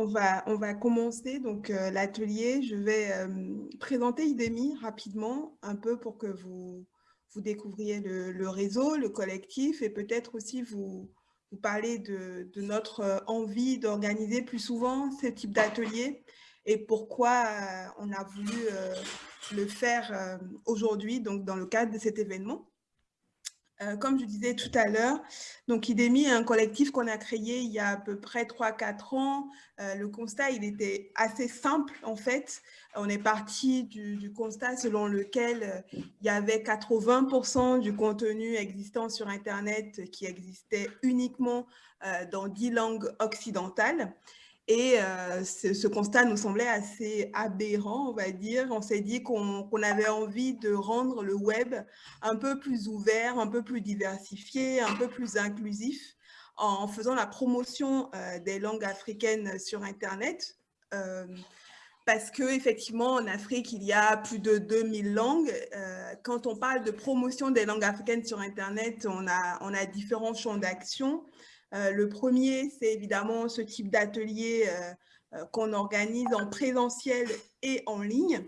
On va, commencer donc euh, l'atelier. Je vais euh, présenter IDEMI rapidement, un peu pour que vous, découvriez le, réseau, le collectif et peut-être aussi vous, parler de, de notre euh, envie d'organiser plus souvent ce type d'atelier et pourquoi on a voulu le faire aujourd'hui, donc dans le cadre de cet événement. Euh, comme je disais tout à l'heure, donc IDEMI est un collectif qu'on a créé il y a à peu près 3-4 ans. Euh, le constat, il était assez simple en fait. On est parti du, constat selon lequel euh, il y avait 80% du contenu existant sur Internet qui existait uniquement dans 10 langues occidentales. Et euh, ce, constat nous semblait assez aberrant, on va dire. On s'est dit qu'on avait envie de rendre le web un peu plus ouvert, un peu plus diversifié, un peu plus inclusif en faisant la promotion euh, des langues africaines sur Internet. Euh, parce qu'effectivement, en Afrique, il y a plus de 2000 langues. quand on parle de promotion des langues africaines sur Internet, on a différents champs d'action. Euh, le premier, c'est évidemment ce type d'atelier euh, euh, qu'on organise en présentiel et en ligne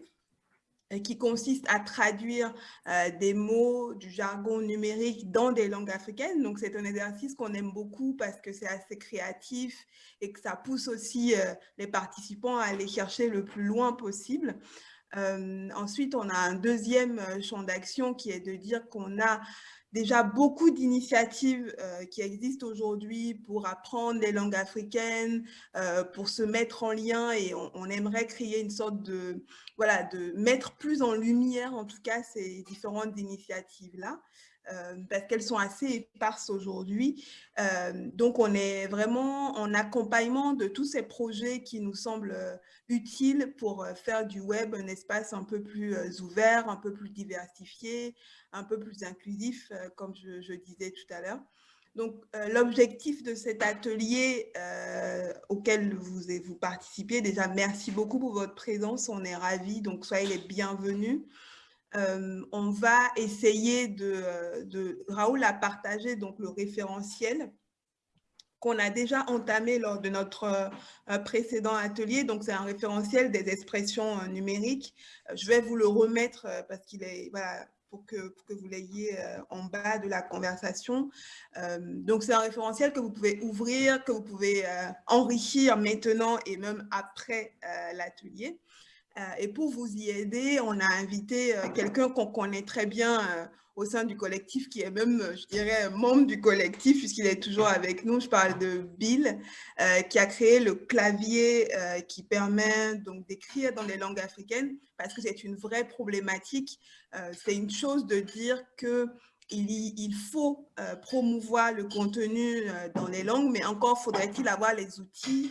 qui consiste à traduire des mots du jargon numérique dans des langues africaines. Donc, c'est un exercice qu'on aime beaucoup parce que c'est assez créatif et que ça pousse aussi les participants à aller chercher le plus loin possible. ensuite, on a un deuxième champ d'action qui est de dire qu'on a déjà beaucoup d'initiatives euh, qui existent aujourd'hui pour apprendre les langues africaines, euh, pour se mettre en lien et on, aimerait créer une sorte de, voilà, de mettre plus en lumière en tout cas ces différentes initiatives-là. Euh, parce qu'elles sont assez éparses aujourd'hui. donc, on est vraiment en accompagnement de tous ces projets qui nous semblent utiles pour faire du web un espace un peu plus ouvert, un peu plus diversifié, un peu plus inclusif, euh, comme je, disais tout à l'heure. Donc, euh, l'objectif de cet atelier euh, auquel vous, vous participez, déjà, merci beaucoup pour votre présence, on est ravis, donc soyez les bienvenus. On va essayer de, de, Raoul a partagé donc le référentiel qu'on a déjà entamé lors de notre précédent atelier. Donc, c'est un référentiel des expressions numériques. je vais vous le remettre parce qu'il est, pour que, vous l'ayez euh, en bas de la conversation. Euh, donc, c'est un référentiel que vous pouvez ouvrir, que vous pouvez euh, enrichir maintenant et même après l'atelier. Et pour vous y aider, on a invité quelqu'un qu'on connaît très bien au sein du collectif, qui est même, je dirais, membre du collectif, puisqu'il est toujours avec nous. Je parle de Bill, euh, qui a créé le clavier euh, qui permet donc d'écrire dans les langues africaines, parce que c'est une vraie problématique. Euh, c'est une chose de dire que il, faut promouvoir le contenu dans les langues, mais encore faudrait-il avoir les outils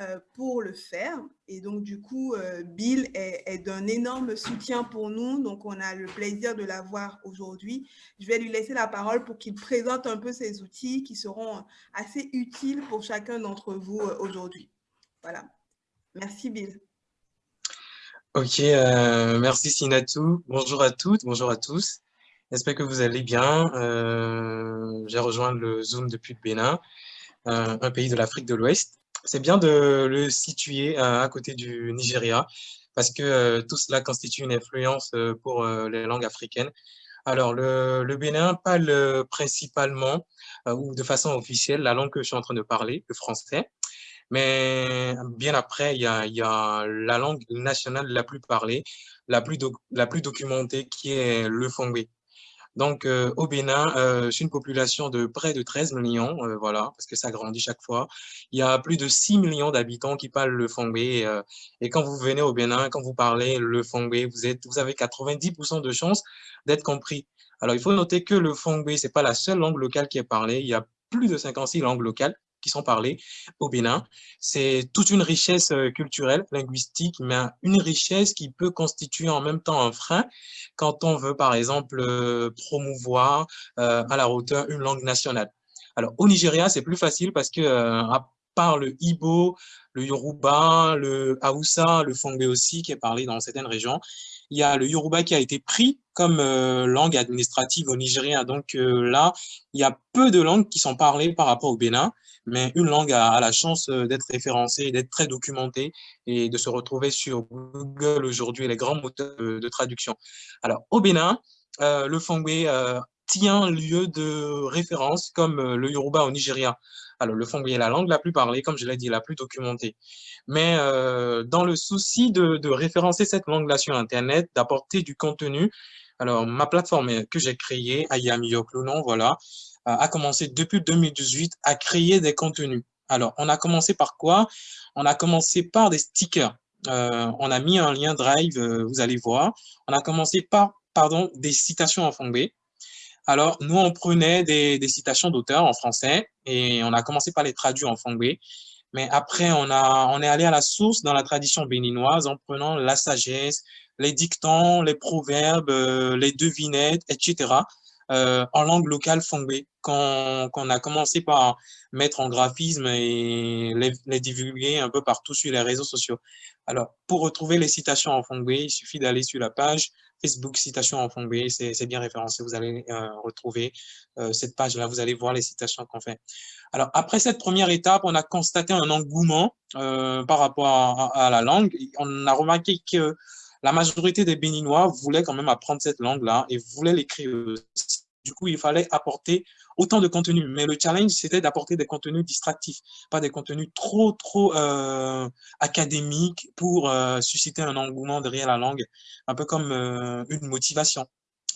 euh, pour le faire. Et donc, du coup, euh, Bill est, d'un énorme soutien pour nous. Donc, on a le plaisir de l'avoir aujourd'hui. Je vais lui laisser la parole pour qu'il présente un peu ces outils qui seront assez utiles pour chacun d'entre vous euh, aujourd'hui. Voilà. Merci, Bill. Ok, merci Sinatou. Bonjour à toutes, bonjour à tous. J'espère que vous allez bien. J'ai rejoint le Zoom depuis le Bénin, un pays de l'Afrique de l'Ouest c'est bien de le situer euh, à côté du Nigeria parce que euh, tout cela constitue une influence euh, pour les langues africaines. Alors, le, Bénin parle principalement ou de façon officielle la langue que je suis en train de parler, le français. Mais bien après, il y a, la langue nationale la plus parlée, la plus, la plus documentée, qui est le fongbe. Donc, euh, au Bénin, euh, c'est une population de près de 13 millions, euh, voilà, parce que ça grandit chaque fois. Il y a plus de 6 millions d'habitants qui parlent le fongbe. et quand vous venez au Bénin, quand vous parlez le fongbe, vous, êtes, vous avez 90% de chances d'être compris. Alors, il faut noter que le fongbe, ce n'est pas la seule langue locale qui est parlée. Il y a plus de 56 langues locales qui sont parlées au Bénin. C'est toute une richesse euh, culturelle, linguistique, mais une richesse qui peut constituer en même temps un frein quand on veut, par exemple, euh, promouvoir euh, à la hauteur une langue nationale. Alors, au Nigeria, c'est plus facile parce que parle le Ibo, le Yoruba, le Haoussa, le Fongbe aussi, qui est parlé dans certaines régions. Il y a le Yoruba qui a été pris comme euh, langue administrative au Nigeria. Donc euh, là, il y a peu de langues qui sont parlées par rapport au Bénin, mais une langue a, la chance euh, d'être référencée, d'être très documentée et de se retrouver sur Google aujourd'hui, les grands moteurs de, traduction. Alors, au Bénin, le Fongbe tient lieu de référence comme le Yoruba au Nigeria. Alors, le Fongbe est la langue la plus parlée, comme je l'ai dit, la plus documentée. Mais dans le souci de, référencer cette langue-là sur Internet, d'apporter du contenu, alors, ma plateforme que j'ai créée, Ayam non, voilà, a commencé depuis 2018 à créer des contenus. Alors, on a commencé par quoi? On a commencé par des stickers. Euh, on a mis un lien Drive, euh, vous allez voir. On a commencé par, pardon, des citations en fongbe. Alors, nous, on prenait des, des citations d'auteurs en français et on a commencé par les traduire en fongbe. Mais après, on, a, on est allé à la source dans la tradition béninoise en prenant la sagesse, les dictons, les proverbes, euh, les devinettes, etc. Euh, en langue locale fongbe, qu'on a commencé par mettre en graphisme et les, divulguer un peu partout sur les réseaux sociaux. Alors, pour retrouver les citations en fongbe, il suffit d'aller sur la page Facebook Citations en fongbe, c'est bien référencé, vous allez euh, retrouver cette page-là, vous allez voir les citations qu'on fait. Alors, après cette première étape, on a constaté un engouement par rapport à, la langue. On a remarqué que la majorité des Béninois voulaient quand même apprendre cette langue-là et voulaient l'écrire Du coup, il fallait apporter autant de contenu. Mais le challenge, c'était d'apporter des contenus distractifs, pas des contenus trop, trop euh, académiques pour euh, susciter un engouement derrière la langue, un peu comme euh, une motivation.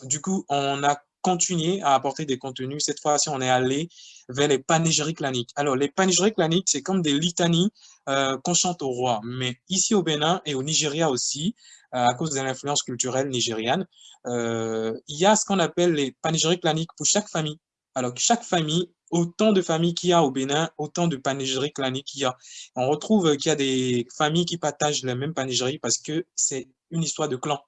Du coup, on a continué à apporter des contenus. Cette fois-ci, on est allé vers les panégyriques claniques. Alors, les panégyriques claniques, c'est comme des litanies qu'on chante au roi. Mais ici au Bénin et au Nigeria aussi, à cause de l'influence culturelle nigériane. Euh, il y a ce qu'on appelle les panégyriques claniques pour chaque famille. Alors, chaque famille, autant de familles qu'il y a au Bénin, autant de panégyriques claniques qu'il y a. On retrouve qu'il y a des familles qui partagent les mêmes panégyries parce que c'est une histoire de clan.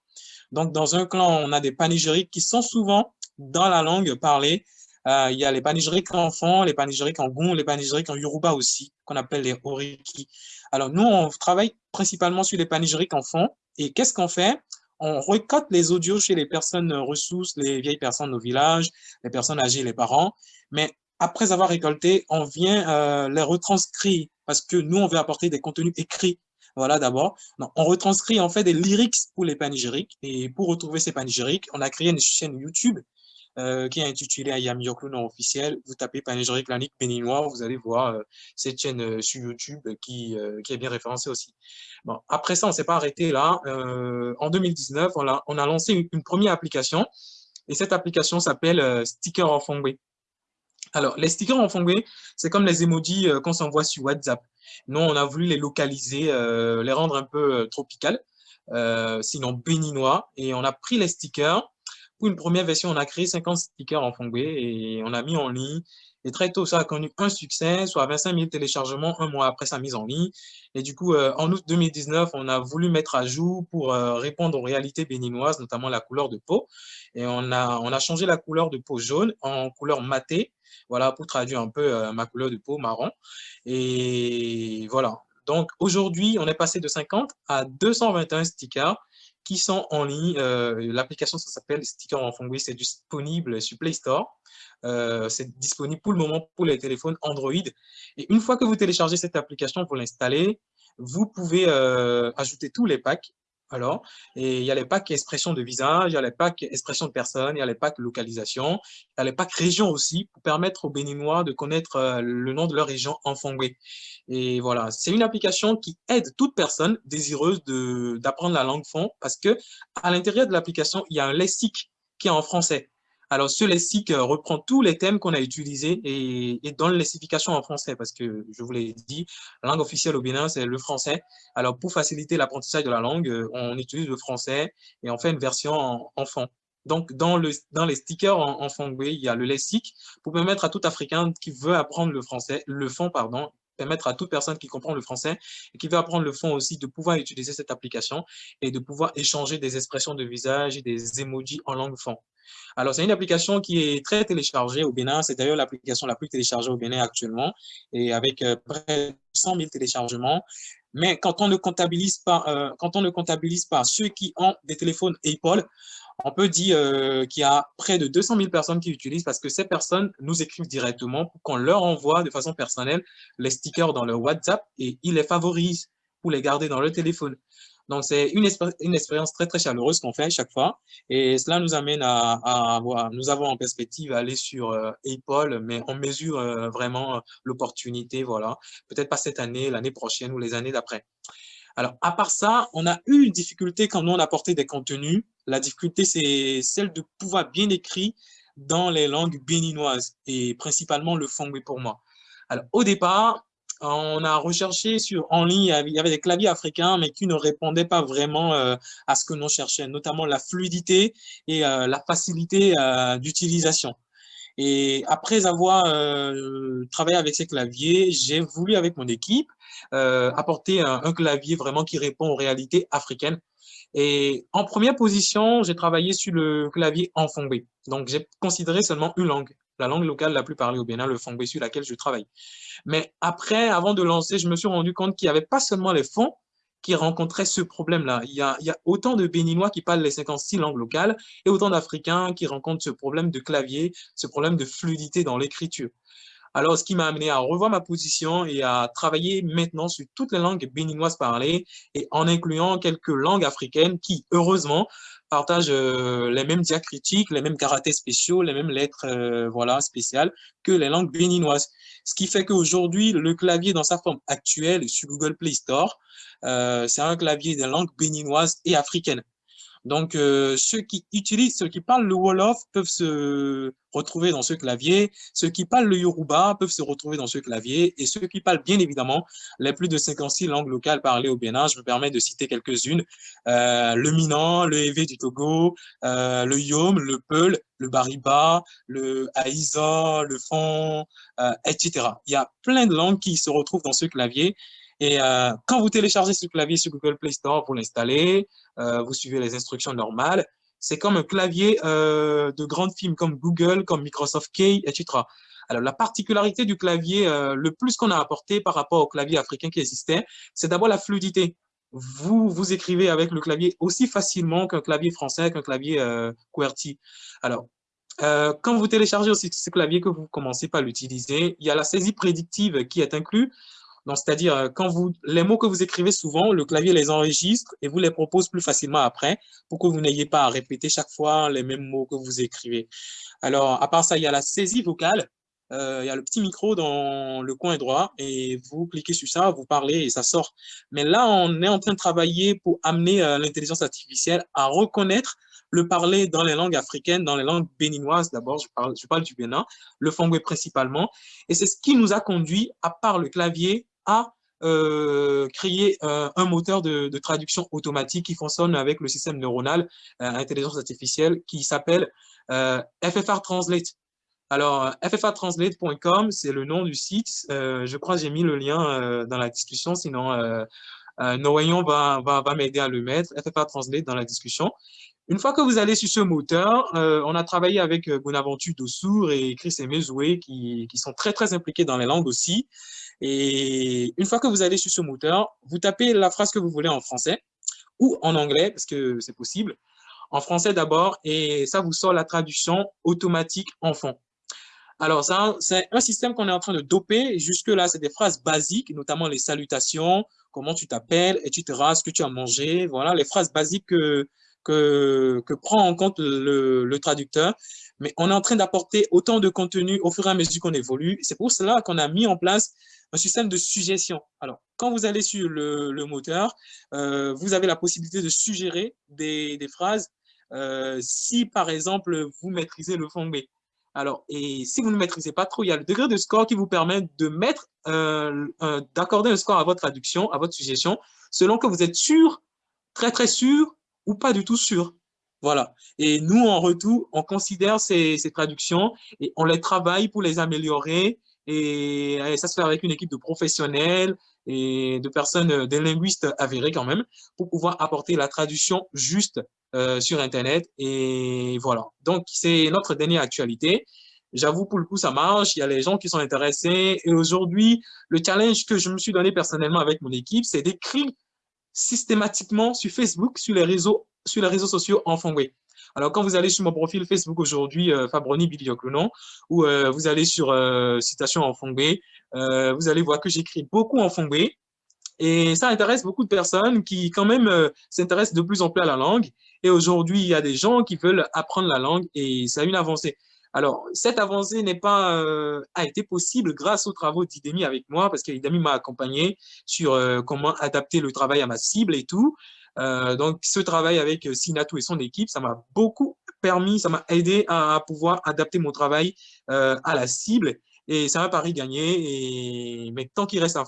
Donc, dans un clan, on a des panégyriques qui sont souvent dans la langue parlée. Euh, il y a les panégyriques enfants, les panégyriques en goût, les panégyriques en yoruba aussi, qu'on appelle les oriki. Alors, nous, on travaille principalement sur les panégyriques enfants et qu'est-ce qu'on fait? On récolte les audios chez les personnes ressources, les vieilles personnes au village, les personnes âgées, les parents. Mais après avoir récolté, on vient euh, les retranscrire parce que nous, on veut apporter des contenus écrits. Voilà, d'abord. On retranscrit en fait des lyrics pour les panégyriques. Et pour retrouver ces panégyriques, on a créé une chaîne YouTube euh, qui est intitulé Ayam non officiel. Vous tapez Panégyrique Lanique béninois, vous allez voir euh, cette chaîne euh, sur YouTube qui, qui est bien référencée aussi. Bon, après ça, on ne s'est pas arrêté là. en 2019, on a, on a lancé une, première application et cette application s'appelle Sticker en Fongbe. Alors, les stickers en Fongbe, c'est comme les emojis qu'on s'envoie sur WhatsApp. Nous, on a voulu les localiser, les rendre un peu tropicales, sinon béninois. Et on a pris les stickers, une première version, on a créé 50 stickers en Fongbe et on a mis en ligne. Et très tôt, ça a connu un succès, soit 25 000 téléchargements un mois après sa mise en ligne. Et du coup, euh, en août 2019, on a voulu mettre à jour pour euh, répondre aux réalités béninoises, notamment la couleur de peau. Et on a, on a changé la couleur de peau jaune en couleur matée, voilà, pour traduire un peu euh, ma couleur de peau marron. Et voilà. Donc, aujourd'hui, on est passé de 50 à 221 stickers qui sont en ligne. Euh, l'application, s'appelle Sticker en Fongui, c'est disponible sur Play Store. Euh, c'est disponible pour le moment pour les téléphones Android. Et une fois que vous téléchargez cette application pour l'installer, vous pouvez euh, ajouter tous les packs alors, et il y a les packs expression de visage, il y a les packs expression de personne, il y a les packs localisation, il y a les packs région aussi pour permettre aux Béninois de connaître euh, le nom de leur région en fongoué. Et voilà, c'est une application qui aide toute personne désireuse d'apprendre la langue fond parce que à l'intérieur de l'application, il y a un lexique qui est en français. Alors, ce lexique euh, reprend tous les thèmes qu'on a utilisés et, donne lessification en français parce que, je vous l'ai dit, la langue officielle au Bénin, c'est le français. Alors, pour faciliter l'apprentissage de la langue, euh, on utilise le français et on fait une version en, enfant. Donc, dans, le, dans les stickers en, en il y a le lexique pour permettre à tout Africain qui veut apprendre le français, le fond, pardon, permettre à toute personne qui comprend le français et qui veut apprendre le fond aussi de pouvoir utiliser cette application et de pouvoir échanger des expressions de visage et des emojis en langue fond. Alors, c'est une application qui est très téléchargée au Bénin. C'est d'ailleurs l'application la plus téléchargée au Bénin actuellement et avec euh, près de 100 000 téléchargements. Mais quand on ne comptabilise pas, euh, quand on ne comptabilise pas ceux qui ont des téléphones Apple, on peut dire euh, qu'il y a près de 200 000 personnes qui l'utilisent parce que ces personnes nous écrivent directement pour qu'on leur envoie de façon personnelle les stickers dans leur WhatsApp et ils les favorisent pour les garder dans le téléphone. Donc, c'est une, expérience très, très chaleureuse qu'on fait chaque fois. Et cela nous amène à, avoir, nous avons en perspective aller sur euh, Apple, mais on mesure euh, vraiment l'opportunité, voilà. Peut-être pas cette année, l'année prochaine ou les années d'après. Alors, à part ça, on a eu une difficulté quand nous, on apportait des contenus. La difficulté, c'est celle de pouvoir bien écrire dans les langues béninoises et principalement le fongbe pour moi. Alors, au départ, on a recherché sur, en ligne, il y avait des claviers africains, mais qui ne répondaient pas vraiment euh, à ce que nous cherchions, notamment la fluidité et euh, la facilité euh, d'utilisation. Et après avoir travaillé avec ces claviers, j'ai voulu, avec mon équipe, apporter un, clavier vraiment qui répond aux réalités africaines. Et en première position, j'ai travaillé sur le clavier en fongbe. Donc, j'ai considéré seulement une langue, la langue locale la plus parlée au Bénin, le fongbe sur laquelle je travaille. Mais après, avant de lancer, je me suis rendu compte qu'il n'y avait pas seulement les fonds qui rencontraient ce problème-là. Il, y a, autant de Béninois qui parlent les 56 langues locales et autant d'Africains qui rencontrent ce problème de clavier, ce problème de fluidité dans l'écriture. Alors, ce qui m'a amené à revoir ma position et à travailler maintenant sur toutes les langues béninoises parlées et en incluant quelques langues africaines qui, heureusement, partagent euh, les mêmes diacritiques, les mêmes caractères spéciaux, les mêmes lettres euh, voilà, spéciales que les langues béninoises. Ce qui fait qu'aujourd'hui, le clavier dans sa forme actuelle sur Google Play Store, euh, c'est un clavier de langue béninoise et africaine. Donc, euh, ceux qui utilisent, ceux qui parlent le Wolof peuvent se retrouver dans ce clavier, ceux qui parlent le Yoruba peuvent se retrouver dans ce clavier, et ceux qui parlent bien évidemment les plus de 56 langues locales parlées au Bénin, je me permets de citer quelques-unes, euh, le Minan, le Evé du Togo, euh, le Yom, le Peul, le Bariba, le Aïza, le Fon, etc. Il y a plein de langues qui se retrouvent dans ce clavier, et euh, quand vous téléchargez ce clavier sur Google Play Store pour l'installer, euh, vous suivez les instructions normales. C'est comme un clavier euh, de grandes firmes comme Google, comme Microsoft Key, etc. Alors, la particularité du clavier, le plus qu'on a apporté par rapport au clavier africain qui existait, c'est d'abord la fluidité. Vous, vous écrivez avec le clavier aussi facilement qu'un clavier français, qu'un clavier QWERTY. Alors, quand vous téléchargez aussi ce clavier que vous commencez par l'utiliser, il y a la saisie prédictive qui est inclue. Donc, c'est-à-dire, euh, quand vous, les mots que vous écrivez souvent, le clavier les enregistre et vous les propose plus facilement après pour que vous n'ayez pas à répéter chaque fois les mêmes mots que vous écrivez. Alors, à part ça, il y a la saisie vocale. Euh, il y a le petit micro dans le coin droit et vous cliquez sur ça, vous parlez et ça sort. Mais là, on est en train de travailler pour amener euh, l'intelligence artificielle à reconnaître le parler dans les langues africaines, dans les langues béninoises d'abord, je parle, du Bénin, le fongbe principalement. Et c'est ce qui nous a conduit, à part le clavier, à euh, créer euh, un moteur de, traduction automatique qui fonctionne avec le système neuronal euh, intelligence artificielle qui s'appelle FFR Translate. Alors, ffrtranslate.com, c'est le nom du site. je crois que j'ai mis le lien dans la discussion, sinon Noayon va, va, va m'aider à le mettre, FFR Translate dans la discussion. Une fois que vous allez sur ce moteur, on a travaillé avec Bonaventure Dossour et Chris Emezoué qui, qui sont très, très impliqués dans les langues aussi. Et une fois que vous allez sur ce moteur, vous tapez la phrase que vous voulez en français ou en anglais, parce que c'est possible. En français d'abord, et ça vous sort la traduction automatique en fond. Alors, c'est un système qu'on est en train de doper. Jusque-là, c'est des phrases basiques, notamment les salutations, comment tu t'appelles, etc., ce que tu as mangé. Voilà, les phrases basiques que, que, prend en compte le, le traducteur. Mais on est en train d'apporter autant de contenu au fur et à mesure qu'on évolue. C'est pour cela qu'on a mis en place un système de suggestion. Alors, quand vous allez sur le, moteur, euh, vous avez la possibilité de suggérer des, phrases euh, si, par exemple, vous maîtrisez le fond B. Alors, et si vous ne maîtrisez pas trop, il y a le degré de score qui vous permet de mettre, euh, d'accorder un score à votre traduction, à votre suggestion, selon que vous êtes sûr, très très sûr, ou pas du tout sûr. Voilà. Et nous, en retour, on considère ces, traductions et on les travaille pour les améliorer et, ça se fait avec une équipe de professionnels et de personnes, des linguistes avérés quand même, pour pouvoir apporter la traduction juste sur Internet. Et voilà. Donc, c'est notre dernière actualité. J'avoue, pour le coup, ça marche. Il y a les gens qui sont intéressés. Et aujourd'hui, le challenge que je me suis donné personnellement avec mon équipe, c'est d'écrire systématiquement sur Facebook, sur les réseaux, sur les réseaux sociaux. Alors, quand vous allez sur mon profil Facebook aujourd'hui, euh, Fabroni Bilioclonon, ou euh, vous allez sur euh, Citation en fongway, vous allez voir que j'écris beaucoup en fongway. Et ça intéresse beaucoup de personnes qui, quand même, s'intéressent de plus en plus à la langue. Et aujourd'hui, il y a des gens qui veulent apprendre la langue et ça a une avancée. Alors, cette avancée n'est pas, euh, a été possible grâce aux travaux d'Idemi avec moi, parce qu'Idemi m'a accompagné sur euh, comment adapter le travail à ma cible et tout. Euh, donc, ce travail avec Sinatou et son équipe, ça m'a beaucoup permis, ça m'a aidé à, pouvoir adapter mon travail à la cible et ça m'a paru gagner. Et, mais tant qu'il reste, à,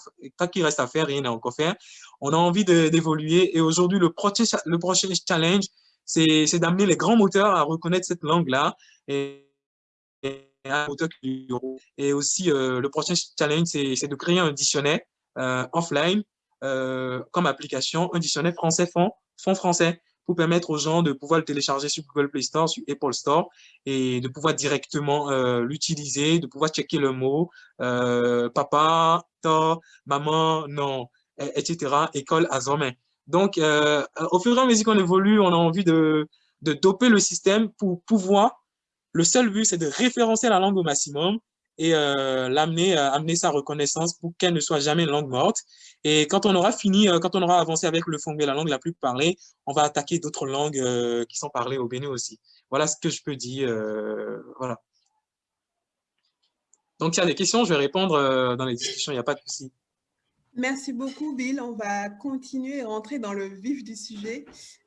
reste à faire, rien n'est encore faire. On a envie d'évoluer et aujourd'hui, le prochain, le prochain challenge, c'est d'amener les grands moteurs à reconnaître cette langue-là. Et aussi, euh, le prochain challenge, c'est de créer un dictionnaire euh, offline euh, comme application, un dictionnaire français-fond fond français pour permettre aux gens de pouvoir le télécharger sur Google Play Store, sur Apple Store et de pouvoir directement l'utiliser, de pouvoir checker le mot papa, ta, maman, non, etc. École à Zomain. Donc, au fur et à mesure qu'on évolue, on a envie de doper le système pour pouvoir le seul but, c'est de référencer la langue au maximum et euh, l'amener, euh, amener sa reconnaissance pour qu'elle ne soit jamais une langue morte. Et quand on aura fini, euh, quand on aura avancé avec le fongbe, la langue la plus parlée, on va attaquer d'autres langues qui sont parlées au Bénin aussi. Voilà ce que je peux dire. voilà. Donc, s'il y a des questions, je vais répondre dans les discussions, il n'y a pas de souci. Merci beaucoup, Bill. On va continuer et rentrer dans le vif du sujet.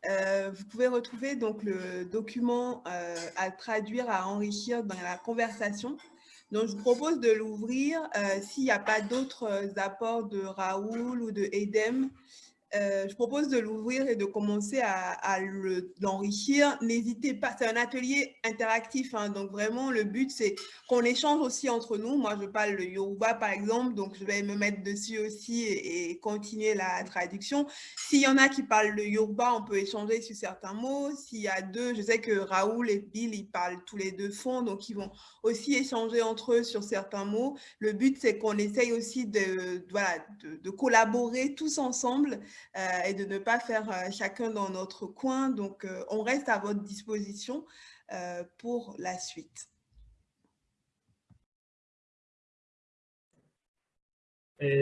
Euh, vous pouvez retrouver donc le document euh, à traduire, à enrichir dans la conversation. Donc, je vous propose de l'ouvrir. Euh, s'il n'y a pas d'autres apports de Raoul ou de Edem, euh, je propose de l'ouvrir et de commencer à, l'enrichir. N'hésitez pas, c'est un atelier interactif, hein, donc vraiment le but c'est qu'on échange aussi entre nous. Moi je parle le Yoruba par exemple, donc je vais me mettre dessus aussi et, continuer la traduction. S'il y en a qui parlent le Yoruba, on peut échanger sur certains mots. S'il y a deux, je sais que Raoul et Bill, ils parlent tous les deux fonds, donc ils vont aussi échanger entre eux sur certains mots. Le but c'est qu'on essaye aussi de, collaborer tous ensemble et de ne pas faire euh, chacun dans notre coin. Donc, euh, on reste à votre disposition pour la suite.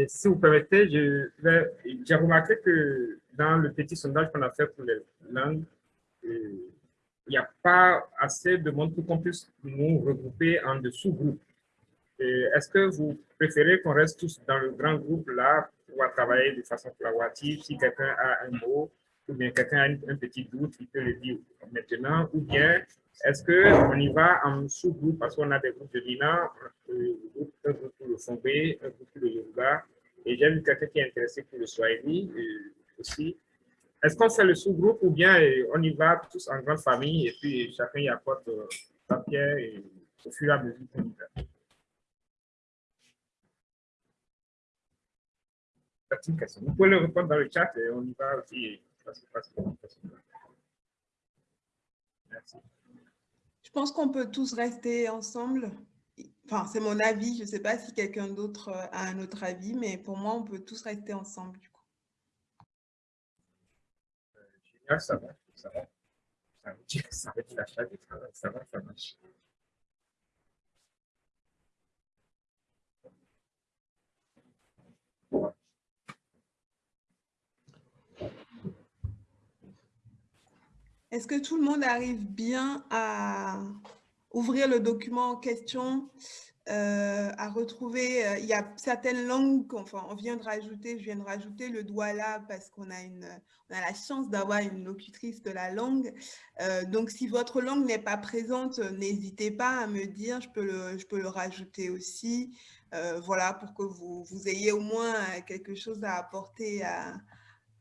si vous permettez, j'ai remarqué que dans le petit sondage qu'on a fait pour les langues, il n'y a pas assez de monde pour qu'on puisse nous regrouper en dessous groupes. Est-ce que vous préférez qu'on reste tous dans le grand groupe là pouvoir travailler de façon collaborative. Si quelqu'un a un mot ou bien quelqu'un a un petit doute, il peut le dire maintenant. Ou bien, est-ce qu'on y va en sous-groupe parce qu'on a des groupes de Lina, un groupe pour le Fongbe, un groupe pour le Yoruba. Et j'ai vu quelqu'un qui est intéressé pour le Swahili euh, aussi. Est-ce qu'on fait le sous-groupe ou bien euh, on y va tous en grande famille et puis chacun y apporte euh, papier et au fur et à mesure qu'on y va? Vous pouvez le répondre dans le chat et on y va aussi. Merci. Je pense qu'on peut tous rester ensemble. Enfin, c'est mon avis. Je ne sais pas si quelqu'un d'autre a un autre avis, mais pour moi, on peut tous rester ensemble du coup. génial, ça va. Ça va. Ça va, ça va, ça va, ça marche. Est-ce que tout le monde arrive bien à ouvrir le document en question, euh, à retrouver, euh, il y a certaines langues enfin, on vient de rajouter, je viens de rajouter le là parce qu'on a, une, a la chance d'avoir une locutrice de la langue. Euh, donc, si votre langue n'est pas présente, n'hésitez pas à me dire, je peux le, je peux le rajouter aussi. voilà, pour que vous, vous ayez au moins quelque chose à apporter à,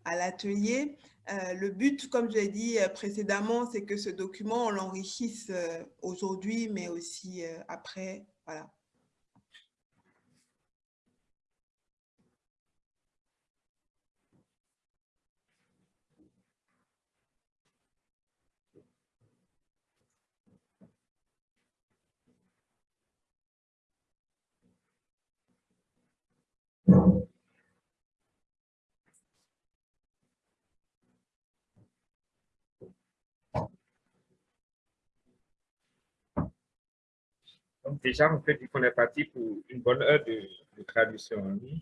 à l'atelier. Euh, le but, comme je l'ai dit euh, précédemment, c'est que ce document, on l'enrichisse euh, aujourd'hui, mais aussi après. Voilà. Donc déjà, on peut dire qu'on est parti pour une bonne heure de, traduction en ligne.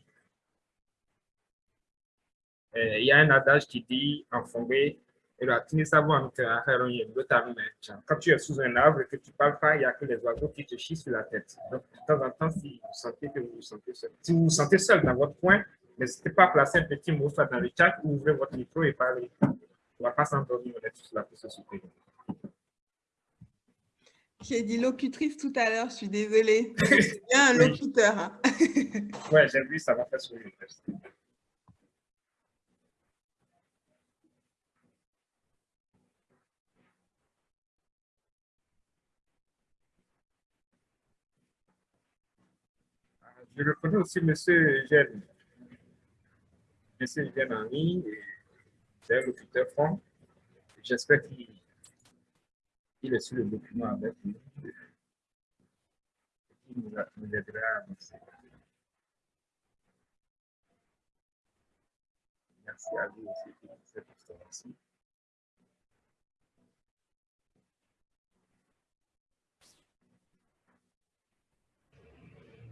Il y a un adage qui dit en fongé, quand tu es sous un arbre et que tu ne parles pas, il n'y a que les oiseaux qui te chient sur la tête. Donc, de temps en temps, si vous sentez que vous vous sentez seul, si vous vous sentez seul dans votre coin, n'hésitez pas à placer un petit mot soit dans le chat ou ouvrez votre micro et parlez. On ne va pas s'endormir, on est tous là pour se soutenir. J'ai dit locutrice tout à l'heure, je suis désolée. C'est bien un locuteur. Hein. Oui, j'ai vu, ça m'a fait sourire. Je reconnais aussi M. Eugène. M. Eugène en ligne, c'est un locuteur franc. J'espère qu'il est sur le document avec nous. Il nous, aidera à avancer. Merci à vous aussi pour cette observation.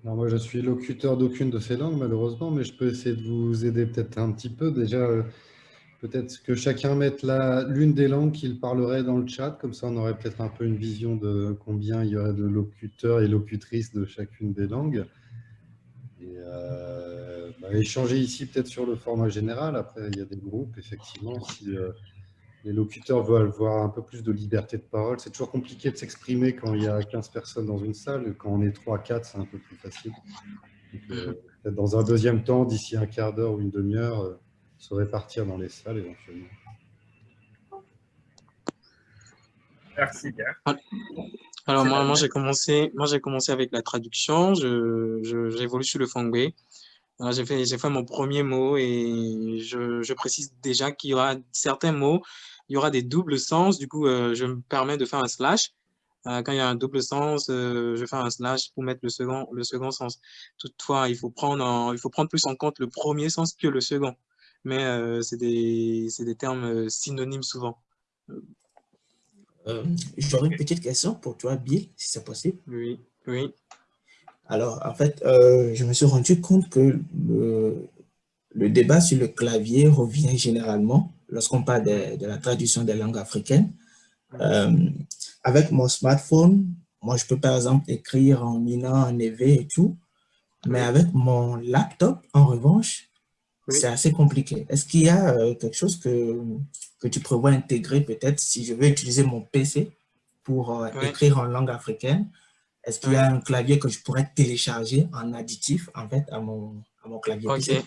moi, je suis locuteur d'aucune de ces langues, malheureusement, mais je peux essayer de vous aider peut-être un petit peu. Déjà, euh, peut-être que chacun mette l'une des langues qu'il parlerait dans le chat, comme ça on aurait peut-être un peu une vision de combien il y aurait de locuteurs et locutrices de chacune des langues. Et euh, bah, échanger ici peut-être sur le format général. Après, il y a des groupes, effectivement, si euh, les locuteurs veulent avoir un peu plus de liberté de parole. C'est toujours compliqué de s'exprimer quand il y a 15 personnes dans une salle. Quand on est 3, 4, c'est un peu plus facile. Euh, peut-être dans un deuxième temps, d'ici un quart d'heure ou une demi-heure, euh, se répartir dans les salles éventuellement. Merci bien. Alors moi, moi j'ai commencé, moi j'ai commencé avec la traduction. J'évolue sur le fongbe. J'ai fait, fait mon premier mot et je, je précise déjà qu'il y aura certains mots il y aura des doubles sens. Du coup, euh, je me permets de faire un slash. Euh, quand il y a un double sens, euh, je fais un slash pour mettre le second, le second sens. Toutefois, il faut, prendre il faut prendre plus en compte le premier sens que le second. Mais c'est des, des, termes synonymes souvent. J'aurais une petite question pour toi, Bill, si c'est possible. Oui, oui. Alors, en fait, je me suis rendu compte que le, le débat sur le clavier revient généralement lorsqu'on parle de, la traduction des langues africaines. Euh, avec mon smartphone, moi, je peux par exemple écrire en Mina, en EV et tout, mais avec mon laptop, en revanche, c'est assez compliqué. Est-ce qu'il y a euh, quelque chose que, que tu prévois intégrer peut-être si je veux utiliser mon PC pour euh, écrire en langue africaine? Est-ce qu'il y a un clavier que je pourrais télécharger en additif en fait à mon, à mon clavier PC?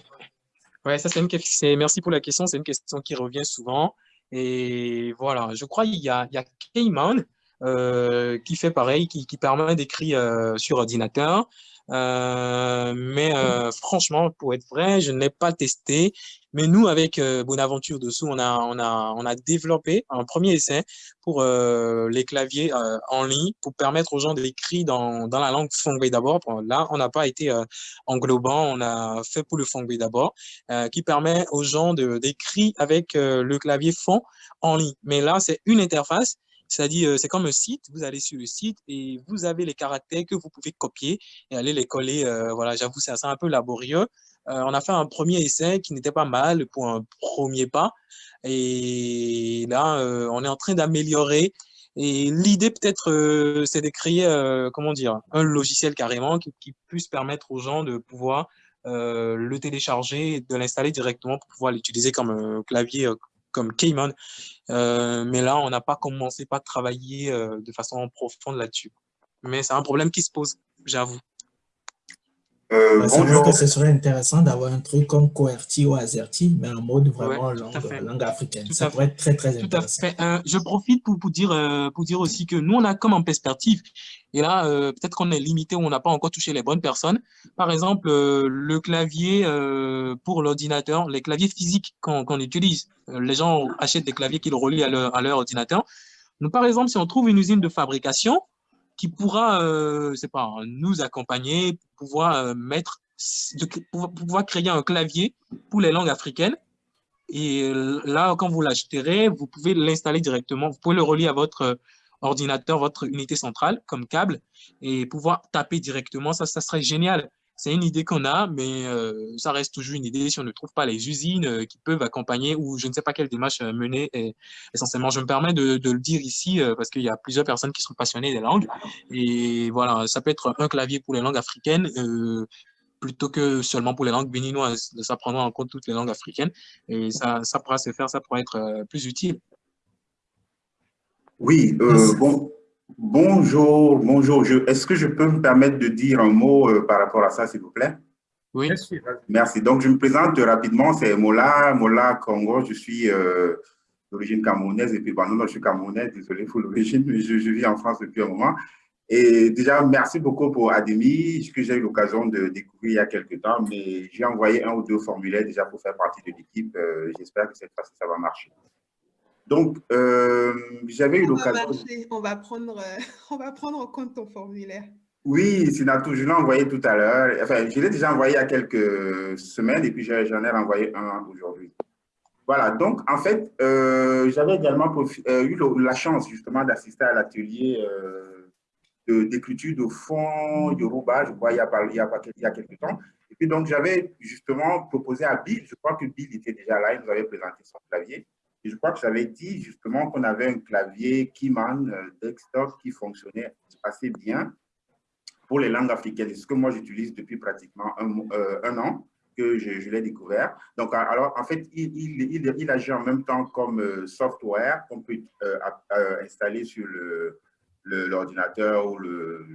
Ouais, ça c'est une question. Merci pour la question. C'est une question qui revient souvent. Et voilà, je crois qu'il y a, il y a Cayman euh, qui fait pareil, qui, qui permet d'écrire euh, sur ordinateur. Euh, mais euh, franchement, pour être vrai, je ne l'ai pas testé. Mais nous, avec euh, Bonaventure dessous, on a, on, a, on a développé un premier essai pour les claviers en ligne pour permettre aux gens d'écrire dans, dans la langue Fongbe d'abord. Là, on n'a pas été englobant, on a fait pour le Fongbe d'abord, qui permet aux gens d'écrire avec le clavier fond en ligne. Mais là, c'est une interface c'est-à-dire, euh, c'est comme un site, vous allez sur le site et vous avez les caractères que vous pouvez copier et aller les coller. Euh, voilà, j'avoue, c'est un peu laborieux. Euh, on a fait un premier essai qui n'était pas mal pour un premier pas. Et là, on est en train d'améliorer. Et l'idée peut-être, c'est de créer, comment dire, un logiciel carrément qui, puisse permettre aux gens de pouvoir le télécharger, de l'installer directement pour pouvoir l'utiliser comme un clavier comme Cayman. Euh, mais là, on n'a pas commencé pas travailler euh, de façon profonde là-dessus. Mais c'est un problème qui se pose, j'avoue. Euh, bah, bonjour. que ce serait intéressant d'avoir un truc comme QWERTY ou AZERTY, mais en mode vraiment langue, africaine. ça pourrait être très, très intéressant. je profite pour, pour, dire, pour dire aussi que nous, on a comme en perspective, et là, peut-être qu'on est limité ou on n'a pas encore touché les bonnes personnes. Par exemple, le clavier pour l'ordinateur, les claviers physiques qu'on utilise. Les gens achètent des claviers qu'ils relient à leur, à leur ordinateur. Nous, par exemple, si on trouve une usine de fabrication, qui pourra, euh, c'est pas, nous accompagner pour pouvoir euh, mettre, pour pouvoir créer un clavier pour les langues africaines. Et euh, là, quand vous l'achèterez, vous pouvez l'installer directement. Vous pouvez le relier à votre ordinateur, votre unité centrale comme câble et pouvoir taper directement, ça, ça serait génial. C'est une idée qu'on a, mais euh, ça reste toujours une idée si on ne trouve pas les usines euh, qui peuvent accompagner ou je ne sais pas quelle démarche euh, mener essentiellement. Je me permets de, le dire ici parce qu'il y a plusieurs personnes qui sont passionnées des langues. Et voilà, ça peut être un clavier pour les langues africaines plutôt que seulement pour les langues béninoises. Ça prendra en compte toutes les langues africaines et ça, ça pourra se faire, ça pourra être plus utile. Oui, bon, Bonjour, bonjour. Est-ce que je peux me permettre de dire un mot euh, par rapport à ça, s'il vous plaît? Oui. Merci. Donc, je me présente rapidement. C'est Mola, Mola Congo. Je suis euh, d'origine camerounaise et puis, bon, non, je suis camerounais, désolé pour l'origine, mais je, vis en France depuis un moment. Et déjà, merci beaucoup pour Ademi, que j'ai eu l'occasion de découvrir il y a quelques temps, mais j'ai envoyé un ou deux formulaires déjà pour faire partie de l'équipe. Euh, j'espère que cette fois-ci, ça va marcher. Donc, euh, j'avais eu l'occasion… On, va prendre, euh, on va prendre en compte ton formulaire. Oui, Sinatou, je l'ai envoyé tout à l'heure. Enfin, je l'ai déjà envoyé il y a quelques semaines et puis j'en ai renvoyé un aujourd'hui. Voilà, donc en fait, euh, j'avais également eu la chance justement d'assister à l'atelier d'écriture de fond Yoruba, je crois, il y, a, il, y a, il y a quelques temps. Et puis donc, j'avais justement proposé à Bill, je crois que Bill était déjà là, il nous avait présenté son clavier je crois que j'avais dit justement qu'on avait un clavier Keyman euh, desktop qui fonctionnait assez bien pour les langues africaines. C'est ce que moi j'utilise depuis pratiquement un, euh, an que je, l'ai découvert. Donc, alors, en fait, il, agit en même temps comme euh, software qu'on peut installer sur l'ordinateur ou le,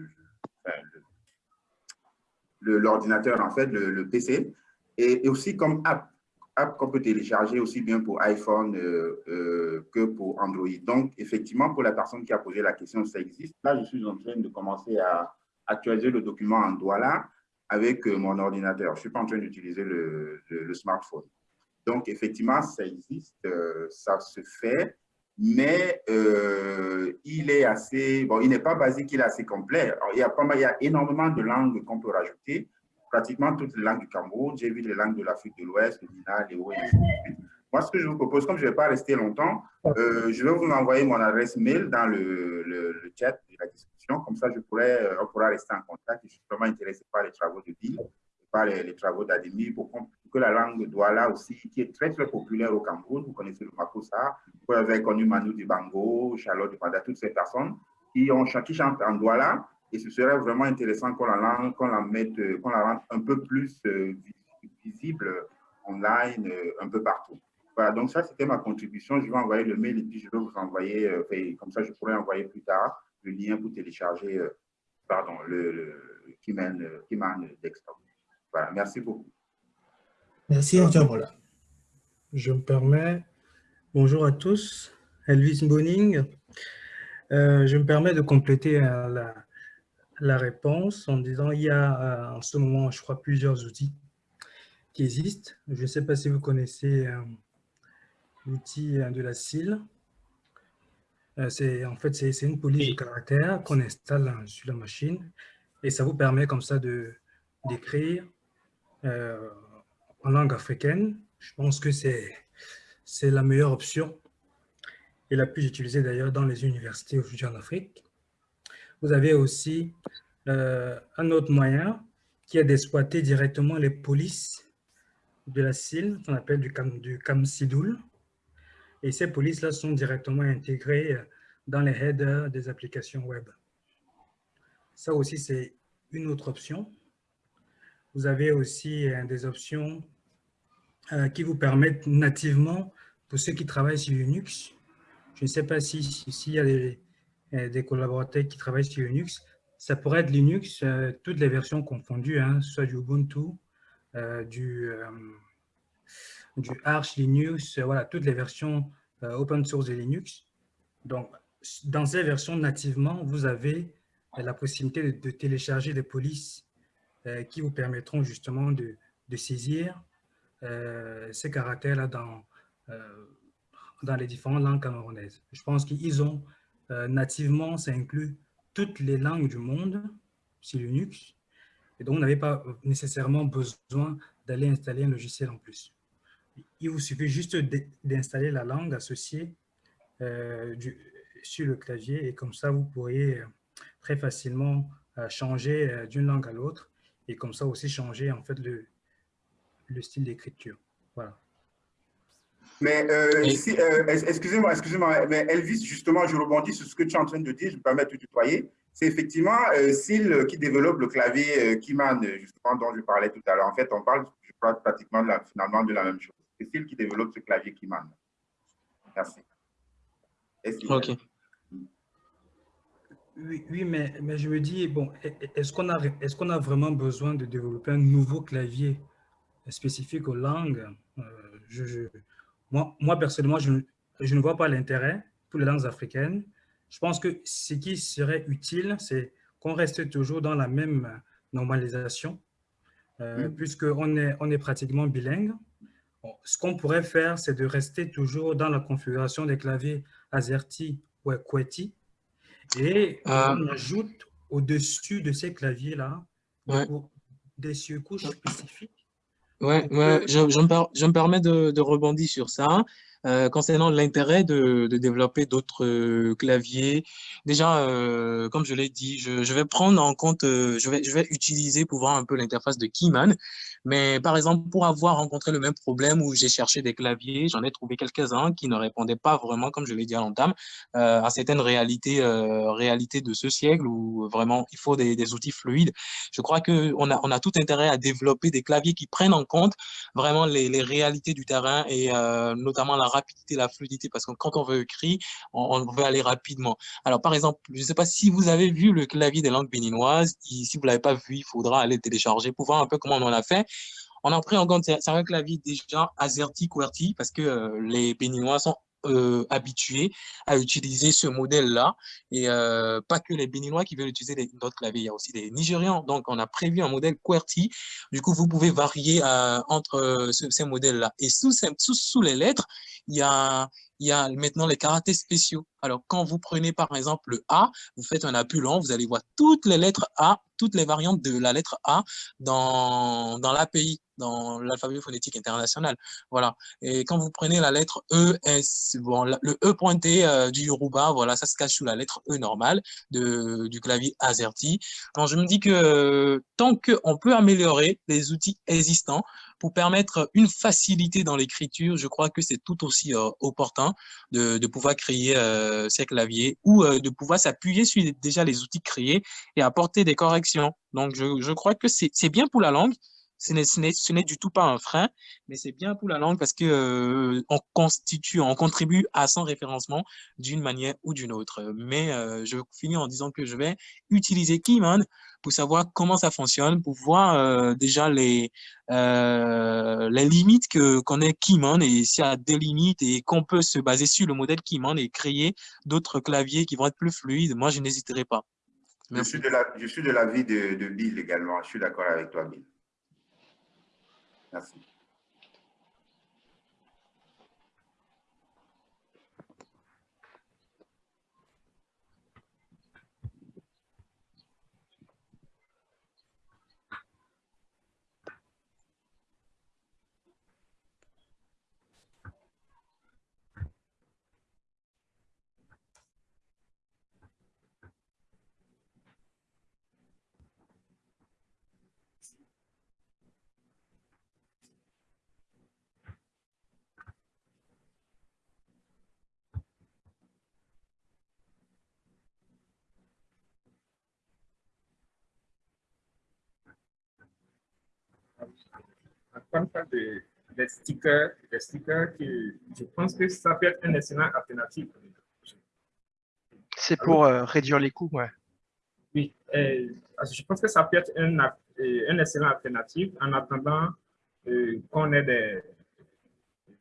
l'ordinateur, en fait, le, PC, et, aussi comme app qu'on peut télécharger aussi bien pour iPhone euh, euh, que pour Android. Donc, effectivement, pour la personne qui a posé la question, ça existe. Là, je suis en train de commencer à actualiser le document en Douala avec euh, mon ordinateur. Je ne suis pas en train d'utiliser le, smartphone. Donc, effectivement, ça existe, ça se fait, mais il est assez, bon, il n'est pas basique, il est assez complet. il, y a pas il y a énormément de langues qu'on peut rajouter pratiquement toutes les langues du Cameroun. J'ai vu les langues de l'Afrique de l'Ouest, le Nina, les et Moi, ce que je vous propose, comme je ne vais pas rester longtemps, euh, je vais vous envoyer mon adresse mail dans le, le, chat de la discussion. Comme ça, je pourrais, euh, on pourra rester en contact. Je suis vraiment intéressé par les travaux de Bill, par les, travaux d'Ademi, pour, que la langue Douala aussi, qui est très, très populaire au Cameroun, vous connaissez le Makosa, vous avez connu Manu Dibango, Charlotte Dupanda, toutes ces personnes qui, ont, qui chantent en Douala, et ce serait vraiment intéressant qu'on la, qu'on la mette, euh, qu'on la rende un peu plus euh, visible online, euh, un peu partout. Voilà, donc ça, c'était ma contribution. Je vais envoyer le mail et puis je vais vous envoyer, comme ça, je pourrais envoyer plus tard le lien pour télécharger, pardon, le, le Keyman, Desktop. Voilà, merci beaucoup. Merci, Mola. Je me permets, bonjour à tous, Elvis Boning. je me permets de compléter la, la réponse en disant il y a euh, en ce moment, je crois, plusieurs outils qui existent. Je ne sais pas si vous connaissez euh, l'outil euh, de la CIL. c'est en fait, c'est une police de caractère qu'on installe sur la machine et ça vous permet comme ça de d'écrire en langue africaine. Je pense que c'est la meilleure option et la plus utilisée d'ailleurs dans les universités aujourd'hui en Afrique. Vous avez aussi euh, un autre moyen qui est d'exploiter directement les polices de la CIL, qu'on appelle du, cam, du. Et ces polices-là sont directement intégrées dans les headers des applications web. Ça aussi, c'est une autre option. Vous avez aussi euh, des options euh, qui vous permettent nativement, pour ceux qui travaillent sur Linux, je ne sais pas s'il si, y a des, euh, des collaborateurs qui travaillent sur Linux, ça pourrait être Linux, euh, toutes les versions confondues, hein, soit du Ubuntu, euh, du, du Arch Linux, voilà, toutes les versions open source de Linux. Donc, dans ces versions nativement, vous avez la possibilité de, télécharger des polices qui vous permettront justement de, de saisir ces caractères-là dans, dans les différentes langues camerounaises. Je pense qu'ils ont euh, nativement, ça inclut toutes les langues du monde sur Linux. Et donc, vous n'avez pas nécessairement besoin d'aller installer un logiciel en plus. Il vous suffit juste d'installer la langue associée euh, sur le clavier et comme ça, vous pourriez très facilement changer d'une langue à l'autre et comme ça aussi changer en fait le, le style d'écriture. Voilà. Mais euh, euh, excusez-moi, excusez-moi, mais Elvis, justement, je rebondis sur ce que tu es en train de dire, je me permets de te tutoyer. C'est effectivement euh, Sil qui développe le clavier Keyman, justement, dont je parlais tout à l'heure. En fait, on parle, je crois, pratiquement de la, finalement de la même chose. C'est Sil qui développe ce clavier Keyman. Merci. Ok. Oui, oui mais, mais, je me dis, bon, est-ce qu'on a, est qu'on a vraiment besoin de développer un nouveau clavier spécifique aux langues? Je, moi, moi, personnellement, je, je ne vois pas l'intérêt pour les langues africaines. Je pense que ce qui serait utile, c'est qu'on reste toujours dans la même normalisation, euh, mm. puisqu'on est, on est pratiquement bilingue. ce qu'on pourrait faire, c'est de rester toujours dans la configuration des claviers AZERTY ou QWERTY, et euh. on ajoute au-dessus de ces claviers-là des surcouches spécifiques Ouais, ouais je, je, me je, me permets de, de, rebondir sur ça. Euh, concernant l'intérêt de, développer d'autres euh, claviers, déjà, euh, comme je l'ai dit, je, vais prendre en compte, je, vais, utiliser pour voir un peu l'interface de Keyman. Mais par exemple, pour avoir rencontré le même problème où j'ai cherché des claviers, j'en ai trouvé quelques-uns qui ne répondaient pas vraiment, comme je l'ai dit à l'entame, à certaines réalités, réalités de ce siècle où vraiment il faut des, outils fluides. Je crois qu'on a, on a tout intérêt à développer des claviers qui prennent en compte vraiment les, réalités du terrain et notamment la rapidité, la fluidité, parce que quand on veut écrire, on, veut aller rapidement. Alors par exemple, je ne sais pas si vous avez vu le clavier des langues béninoises, si vous ne l'avez pas vu, il faudra aller télécharger pour voir un peu comment on en a fait. On a pris en compte, c'est un clavier déjà AZERTY, QWERTY, parce que euh, les Béninois sont euh, habitués à utiliser ce modèle-là. Et euh, pas que les Béninois qui veulent utiliser d'autres claviers, il y a aussi des Nigérians. Donc, on a prévu un modèle QWERTY. Du coup, vous pouvez varier euh, entre ces modèles-là. Et sous, les lettres, il y a, il y a maintenant les caractères spéciaux. Alors, quand vous prenez par exemple le A, vous faites un appui long, vous allez voir toutes les lettres A, toutes les variantes de la lettre A dans, dans l'API, dans l'alphabet phonétique international. Voilà. Et quand vous prenez la lettre E, S, bon, le E pointé euh, du Yoruba, voilà, ça se cache sous la lettre E normale de, du clavier AZERTY. Donc, je me dis que tant qu'on peut améliorer les outils existants, pour permettre une facilité dans l'écriture, je crois que c'est tout aussi euh, opportun de, pouvoir créer euh, ces claviers ou euh, de pouvoir s'appuyer sur déjà les outils créés et apporter des corrections. Donc, je crois que c'est bien pour la langue, ce n'est du tout pas un frein, mais c'est bien pour la langue parce que euh, on constitue, on contribue à son référencement d'une manière ou d'une autre. Mais euh, je finis en disant que je vais utiliser Keyman pour savoir comment ça fonctionne, pour voir euh, déjà les, les limites que qu'on est Keyman et s'il y a des limites et qu'on peut se baser sur le modèle Keyman et créer d'autres claviers qui vont être plus fluides, moi je n'hésiterai pas. Je suis de l'avis de, de Bill également, je suis d'accord avec toi Bill. Merci. Des stickers, des stickers qui, je pense que ça peut être un excellent alternative. C'est pour euh, réduire les coûts, ouais. Oui, je pense que ça peut être un, un excellent alternative en attendant euh, qu'on ait des,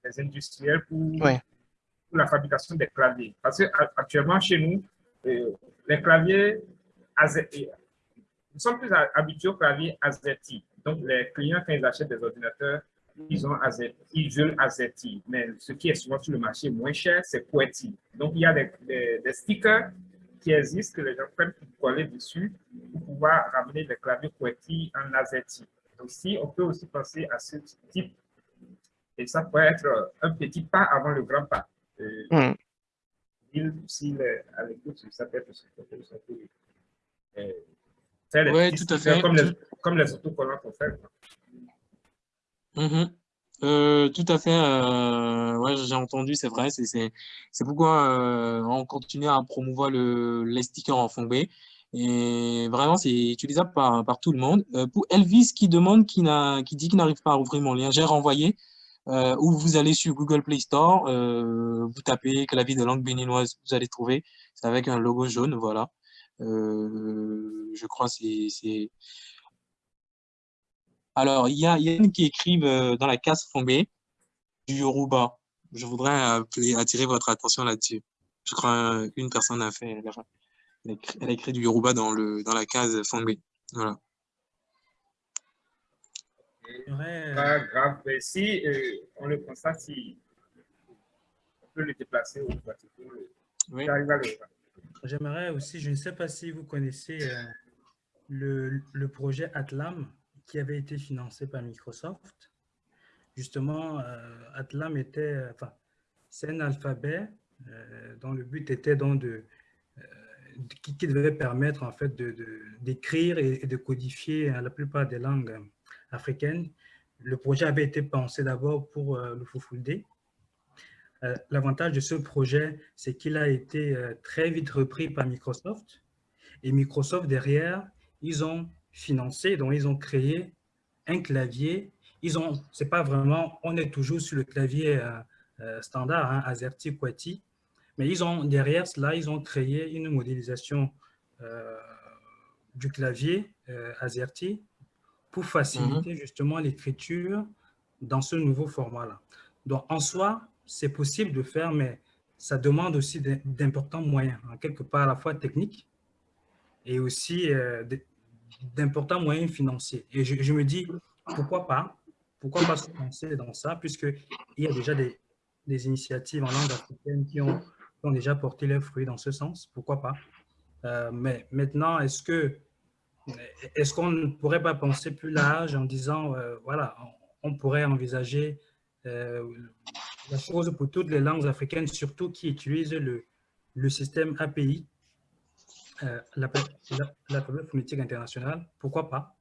des, industriels pour, pour, la fabrication des claviers. Parce qu'actuellement, chez nous, euh, les claviers, nous sommes plus habitués aux claviers AZERTY. Donc, les clients, quand ils achètent des ordinateurs, ils, ont AZERTY, ils veulent AZERTY. Mais ce qui est souvent sur le marché moins cher, c'est QWERTY. Donc, il y a des, des, stickers qui existent que les gens prennent pour coller dessus pour pouvoir ramener les claviers QWERTY en AZERTY. Donc, si on peut aussi penser à ce type, et ça peut être un petit pas avant le grand pas. Euh, s'il est à l'écoute, ça peut être Oui, tout à fait. Comme les, comme les autocollants qu'on fait. Mm-hmm. Euh, tout à fait. Euh, ouais, j'ai entendu, c'est vrai. C'est pourquoi euh, on continue à promouvoir le, les stickers en fond B. Et vraiment, c'est utilisable par, par tout le monde. Euh, pour Elvis qui demande, qui, qui dit qu'il n'arrive pas à ouvrir mon lien, j'ai renvoyé. Ou vous allez sur Google Play Store, vous tapez clavier de langue béninoise, vous allez trouver. C'est avec un logo jaune, voilà. Je crois c'est c'est. Alors, il y a Yann qui écrivent euh, dans la case tombée du Yoruba. Je voudrais attirer votre attention là-dessus. Je crois une personne a fait, elle a écrit, du Yoruba dans, le, dans la case Fongbe. Voilà. Pas grave. Mais si euh, on le constate, si on peut le déplacer ou oui. J'aimerais aussi, je ne sais pas si vous connaissez euh, le, le, projet Atlam qui avait été financé par Microsoft. Justement, euh, Atlam était, enfin, c'est un alphabet dont le but était donc de, qui, devait permettre en fait d'écrire de, et, de codifier la plupart des langues africaines. Le projet avait été pensé d'abord pour euh, le Fufulde. Euh, L'avantage de ce projet, c'est qu'il a été euh, très vite repris par Microsoft. Et Microsoft, derrière, ils ont financé, donc ils ont créé un clavier. Ils ont, c'est pas vraiment, on est toujours sur le clavier standard, hein, AZERTY, QWERTY, mais ils ont, derrière cela, ils ont créé une modélisation du clavier AZERTY pour faciliter mhm. justement l'écriture dans ce nouveau format-là. Donc, en soi, c'est possible de faire, mais ça demande aussi d'importants moyens, en quelque part à la fois techniques et aussi euh, d'importants moyens financiers. Et je, me dis, pourquoi pas Pourquoi pas se lancer dans ça, puisqu'il y a déjà des, initiatives en langue africaine qui ont, déjà porté leurs fruits dans ce sens, pourquoi pas euh, Mais maintenant, est-ce que est-ce qu'on ne pourrait pas penser plus large en disant, euh, voilà, on, pourrait envisager euh, la chose pour toutes les langues africaines, surtout qui utilisent le système API, euh, l'alphabet phonétique international, pourquoi pas?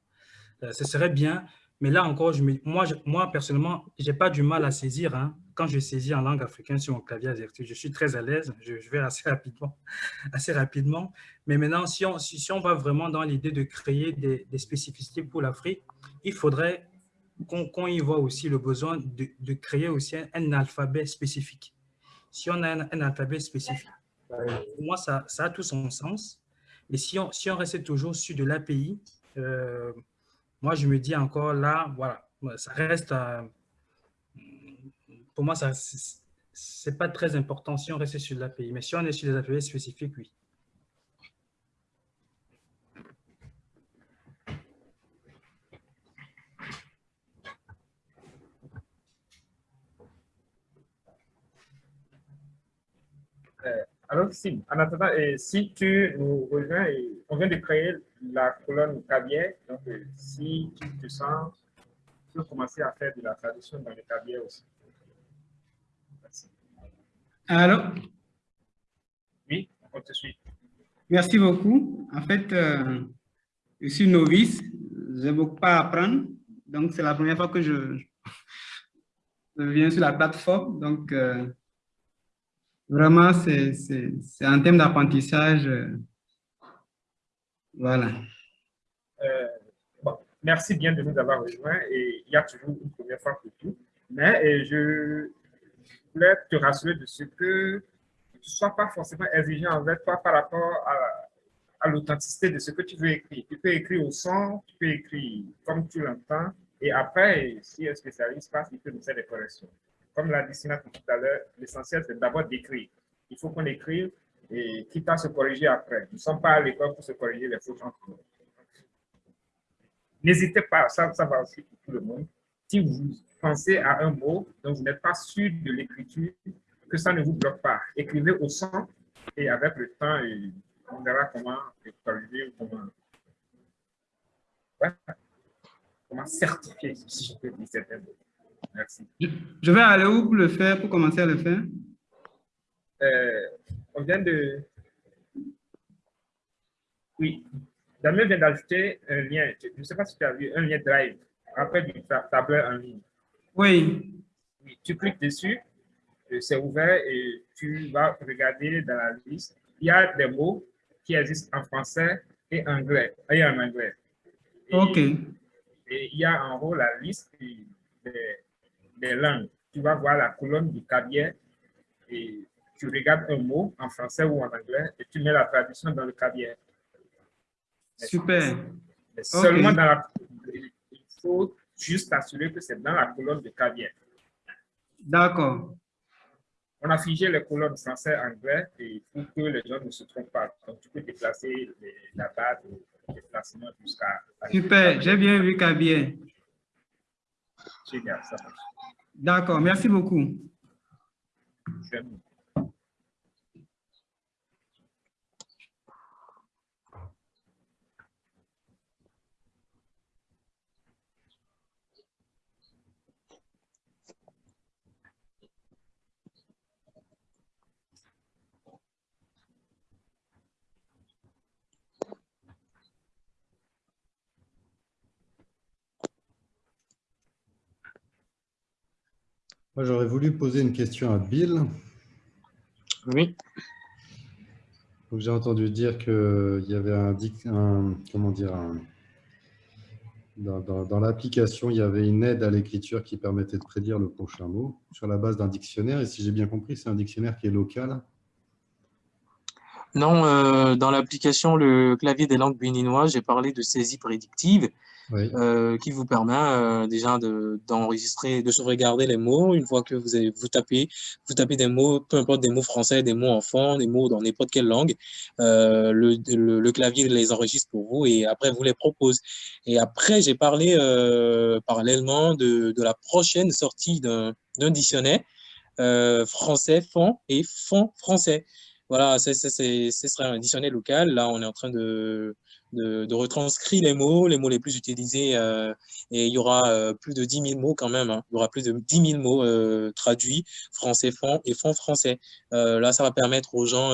Ce serait bien, mais là encore, je moi, moi, personnellement, je n'ai pas du mal à saisir. Hein, quand je saisis en langue africaine sur mon clavier AZERTY, je suis très à l'aise, je, vais assez rapidement, assez rapidement. Mais maintenant, si on, si, on va vraiment dans l'idée de créer des, spécificités pour l'Afrique, il faudrait qu'on y voit aussi le besoin de, créer aussi un, alphabet spécifique. Si on a un, alphabet spécifique, pour moi, ça, ça, a tout son sens. Mais si on, si on reste toujours sur de l'API, euh, moi, je me dis encore là, voilà, ça reste, euh, pour moi, ça c'est pas très important si on reste sur l'API. Mais si on est sur des API spécifiques, oui. Euh, alors, si, en attendant, si tu nous rejoins, on vient de créer la colonne cabier. Donc, euh, si tu te sens, tu peux commencer à faire de la traduction dans le cabier aussi. Merci. Alors Oui, on te suit. Merci beaucoup. En fait, euh, je suis novice, je n'ai beaucoup à apprendre. Donc, c'est la première fois que je, je, viens sur la plateforme. Donc, euh, vraiment, c'est un thème d'apprentissage voilà. Euh, merci bien de nous avoir rejoints et il y a toujours une première fois pour tout. Mais je voulais te rassurer de ce que tu ne sois pas forcément exigeant envers toi par rapport à, l'authenticité de ce que tu veux écrire. Tu peux écrire au son, tu peux écrire comme tu l'entends et après, si un spécialiste passe, il peut nous faire des corrections. Comme l'a dit Sina tout à l'heure, l'essentiel c'est d'abord d'écrire. Il faut qu'on écrive et quitte à se corriger après. Nous ne sommes pas à l'école pour se corriger les fautes entre. N'hésitez pas, ça, ça va aussi pour tout le monde. Si vous pensez à un mot dont vous n'êtes pas sûr de l'écriture, que ça ne vous bloque pas. Écrivez au son et avec le temps, on verra comment corriger, comment, comment certifier, si je peux dire certains mots. Merci. Je vais aller où pour le faire, pour commencer à le faire? Euh, on vient de... Oui, Damien vient d'ajouter un lien. Je ne sais pas si tu as vu un lien Drive après du tableur en ligne. Oui. oui tu cliques dessus, euh, c'est ouvert et tu vas regarder dans la liste. Il y a des mots qui existent en français et anglais, et en anglais. OK. Et il y a en haut la liste des, des langues. Tu vas voir la colonne du cabier et tu regardes un mot en français ou en anglais et tu mets la traduction dans le cabier. Super. seulement dans la... Il faut juste assurer que c'est dans la colonne de cabier. D'accord. On a figé les colonnes français-anglais et pour que les gens ne se trompent pas. Donc, tu peux déplacer la date de déplacement jusqu'à... Super, j'ai bien vu Cabier. Génial, ça marche. D'accord, merci beaucoup. Moi, j'aurais voulu poser une question à Bill. Oui. J'ai entendu dire qu'il y avait un, un comment dire, dans, l'application, il y avait une aide à l'écriture qui permettait de prédire le prochain mot sur la base d'un dictionnaire. Et si j'ai bien compris, c'est un dictionnaire qui est local. Non, euh, dans l'application Le clavier des langues béninoises, j'ai parlé de saisie prédictive euh, qui vous permet euh, déjà d'enregistrer, de, sauvegarder les mots. Une fois que vous, avez, vous, tapez, vous tapez des mots, peu importe des mots français, des mots enfants, des mots dans n'importe quelle langue, le, le, clavier les enregistre pour vous et après vous les propose. Et après, j'ai parlé parallèlement de, de la prochaine sortie d'un dictionnaire français fond et fond français. Voilà, ce serait un dictionnaire local. Là, on est en train de, de, retranscrire les mots, les mots les plus utilisés. Euh, et il y aura euh, plus de 10 000 mots quand même. Hein. Il y aura plus de 10 000 mots euh, traduits français fond et fond français. là, ça va permettre aux gens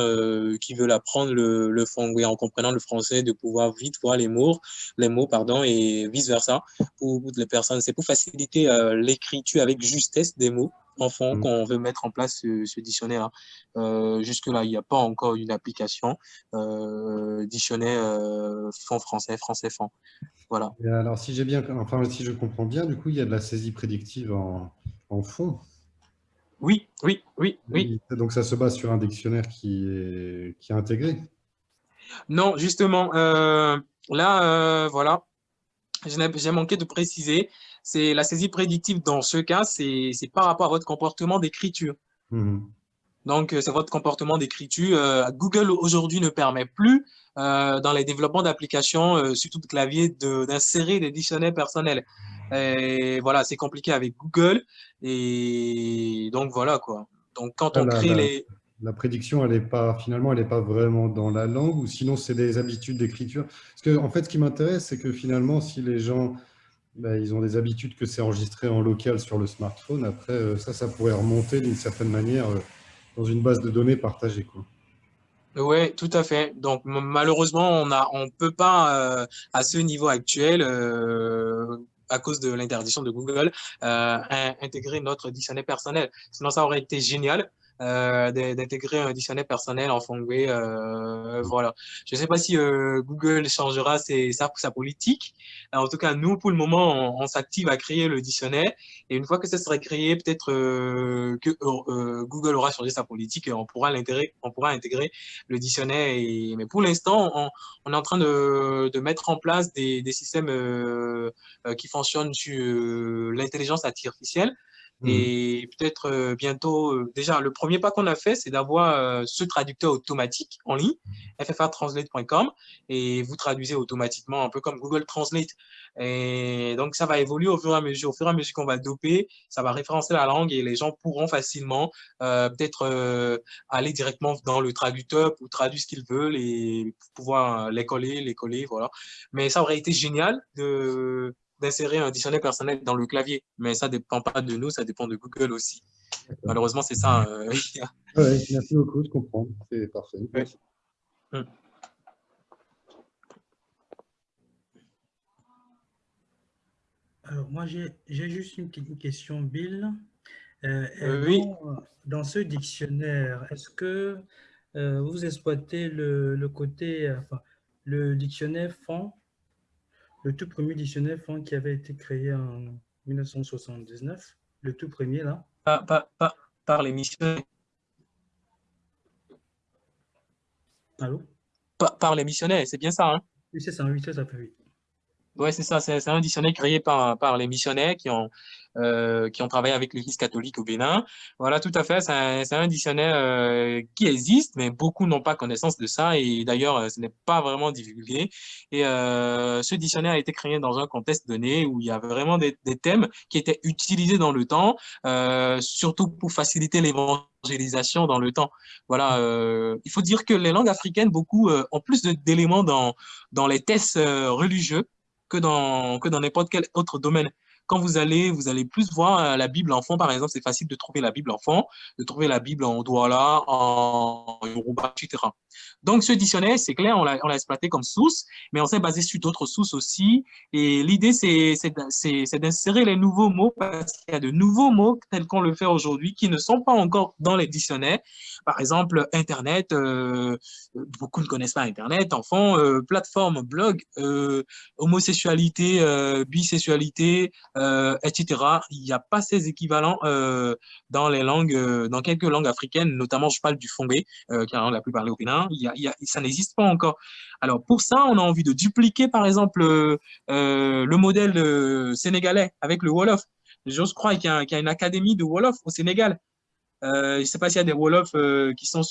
qui veulent apprendre le, le en comprenant le français, de pouvoir vite voir les mots, les mots pardon, et vice-versa. Pour, pour les personnes, c'est pour faciliter l'écriture avec justesse des mots enfants mmh. qu'on veut mettre en place ce, dictionnaire. Euh, Jusque-là, il n'y a pas encore une application euh, dictionnaire euh, fond français, français fond. Voilà. alors, si j'ai bien, enfin, si je comprends bien, du coup, il y a de la saisie prédictive en, en fond. Oui, oui, oui, oui. Donc, ça se base sur un dictionnaire qui est, qui est intégré Non, justement, euh, là, voilà, j'ai manqué de préciser c'est la saisie prédictive dans ce cas, c'est par rapport à votre comportement d'écriture. Mmh. Donc, euh, c'est votre comportement d'écriture. Euh, Google aujourd'hui ne permet plus, euh, dans les développements d'applications, surtout de clavier, d'insérer des dictionnaires personnels. Et voilà, c'est compliqué avec Google. Et donc, voilà quoi. Donc, quand on crée les... La prédiction, elle est pas, finalement, elle n'est pas vraiment dans la langue, ou sinon, c'est des habitudes d'écriture. Parce que, en fait, ce qui m'intéresse, c'est que finalement, si les gens bah, ils ont des habitudes que c'est enregistré en local sur le smartphone. Après, euh, ça, ça pourrait remonter d'une certaine manière euh, dans une base de données partagée. Oui, tout à fait. Donc, malheureusement, on ne peut pas, euh, à ce niveau actuel, à cause de l'interdiction de Google, intégrer notre dictionnaire personnel. Sinon, ça aurait été génial. Euh, d'intégrer un dictionnaire personnel en Fongway. Euh, voilà. Je ne sais pas si euh, Google changera ses, sa, politique. en tout cas, nous, pour le moment, on, s'active à créer le dictionnaire. Et une fois que ça sera créé, peut-être que Google aura changé sa politique et on pourra l'intégrer, on pourra intégrer le dictionnaire. Mais pour l'instant, on, on, est en train de, de mettre en place des, des systèmes qui fonctionnent sur l'intelligence artificielle. Mmh. Et peut-être euh, bientôt, euh, déjà, le premier pas qu'on a fait, c'est d'avoir euh, ce traducteur automatique en ligne, mmh. ffrtranslate.com, et vous traduisez automatiquement, un peu comme Google Translate. Et donc, ça va évoluer au fur et à mesure. Au fur et à mesure qu'on va doper, ça va référencer la langue et les gens pourront facilement peut-être aller directement dans le traducteur pour traduire ce qu'ils veulent et pouvoir les coller, les coller, voilà. Mais ça aurait été génial de d'insérer un dictionnaire personnel dans le clavier. Mais ça ne dépend pas de nous, ça dépend de Google aussi. Malheureusement, c'est ça. Euh, Oui, merci beaucoup, je comprends. C'est parfait. Mm. Alors, moi, j'ai juste une petite question, Bill. Euh, Euh, oui. dans, dans ce dictionnaire, est-ce que euh, vous exploitez le, le côté, enfin, le dictionnaire fond, le tout premier dictionnaire qui avait été créé en 1979, le tout premier là? Par, par, par, par les missionnaires. Allô? Par, par les missionnaires, c'est bien ça, hein? Oui, c'est ça, oui, c'est ça, oui. Ouais, c'est ça, c'est un dictionnaire créé par, par les missionnaires qui ont, euh, qui ont travaillé avec l'Église catholique au Bénin. Voilà, tout à fait, c'est un, un dictionnaire euh, qui existe, mais beaucoup n'ont pas connaissance de ça et d'ailleurs, euh, ce n'est pas vraiment divulgué. Et euh, ce dictionnaire a été créé dans un contexte donné où il y avait vraiment des, des thèmes qui étaient utilisés dans le temps, euh, surtout pour faciliter l'évangélisation dans le temps. Voilà, euh, il faut dire que les langues africaines, beaucoup, euh, ont plus d'éléments dans, dans les tests euh, religieux que dans, que dans n'importe quel autre domaine. Quand vous allez, vous allez plus voir euh, la Bible en fond, par exemple, c'est facile de trouver la Bible en fond, de trouver la Bible en Douala, en Yoruba, etc. Donc, ce dictionnaire, c'est clair, on l'a exploité comme source, mais on s'est basé sur d'autres sources aussi. Et l'idée, c'est c'est d'in- c'est- c'est d'insérer les nouveaux mots parce qu'il y a de nouveaux mots tels qu'on le fait aujourd'hui qui ne sont pas encore dans les dictionnaires. Par exemple, Internet, euh, beaucoup ne connaissent pas Internet, enfants, euh, plateforme, blog, euh, homosexualité, euh, bisexualité, etc. Il n'y a pas ces équivalents dans les langues, dans quelques langues africaines, notamment je parle du fongé, qui est la langue la plus parlée au A, ça n'existe pas encore. Alors pour ça, on a envie de dupliquer, par exemple, euh, euh, le modèle euh, sénégalais avec le Wolof. J'ose croire qu'il y, a une académie de Wolof au Sénégal. Je ne sais pas s'il y a des Wolofs euh, qui, sont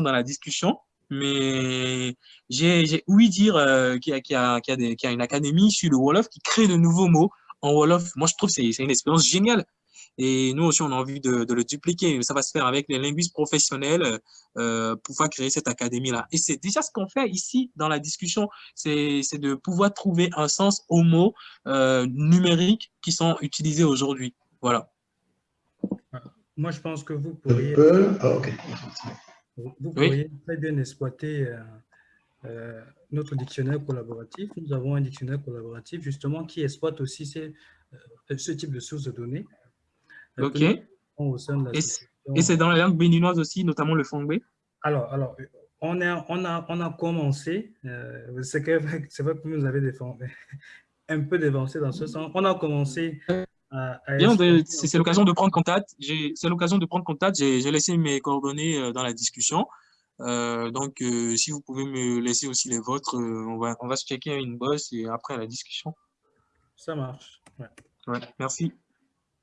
dans la discussion, mais j'ai ouï dire qu'il y, y, a- une académie sur le Wolof qui crée de nouveaux mots en Wolof. Moi, je trouve que c'est une expérience géniale. Et nous aussi, on a envie de, de le dupliquer. Ça va se faire avec les linguistes professionnels euh, pour pouvoir créer cette académie-là. Et c'est déjà ce qu'on fait ici dans la discussion, c'est de pouvoir trouver un sens aux mots euh, numériques qui sont utilisés aujourd'hui. Voilà. Moi, je pense que vous pourriez. Ah, vous Oui. pourriez très bien exploiter euh, euh, notre dictionnaire collaboratif. Nous avons un dictionnaire collaboratif justement qui exploite aussi ces, euh, ce type de sources de données. OK. Et c'est dans les langues béninoises aussi, notamment le fongbe. Alors, alors, on, est, on, a, on a commencé, euh, c'est vrai que vous avez défendu, un peu dévancé dans ce sens. On a commencé à, à de- c'est l'occasion de prendre contact. J'ai- C'est l'occasion de prendre contact. J'ai laissé mes coordonnées euh, dans la discussion. Euh, donc, euh, si vous pouvez me laisser aussi les vôtres, euh, on va, on va se checker une bosse et après la discussion. Ça marche. ouais. Ouais, merci.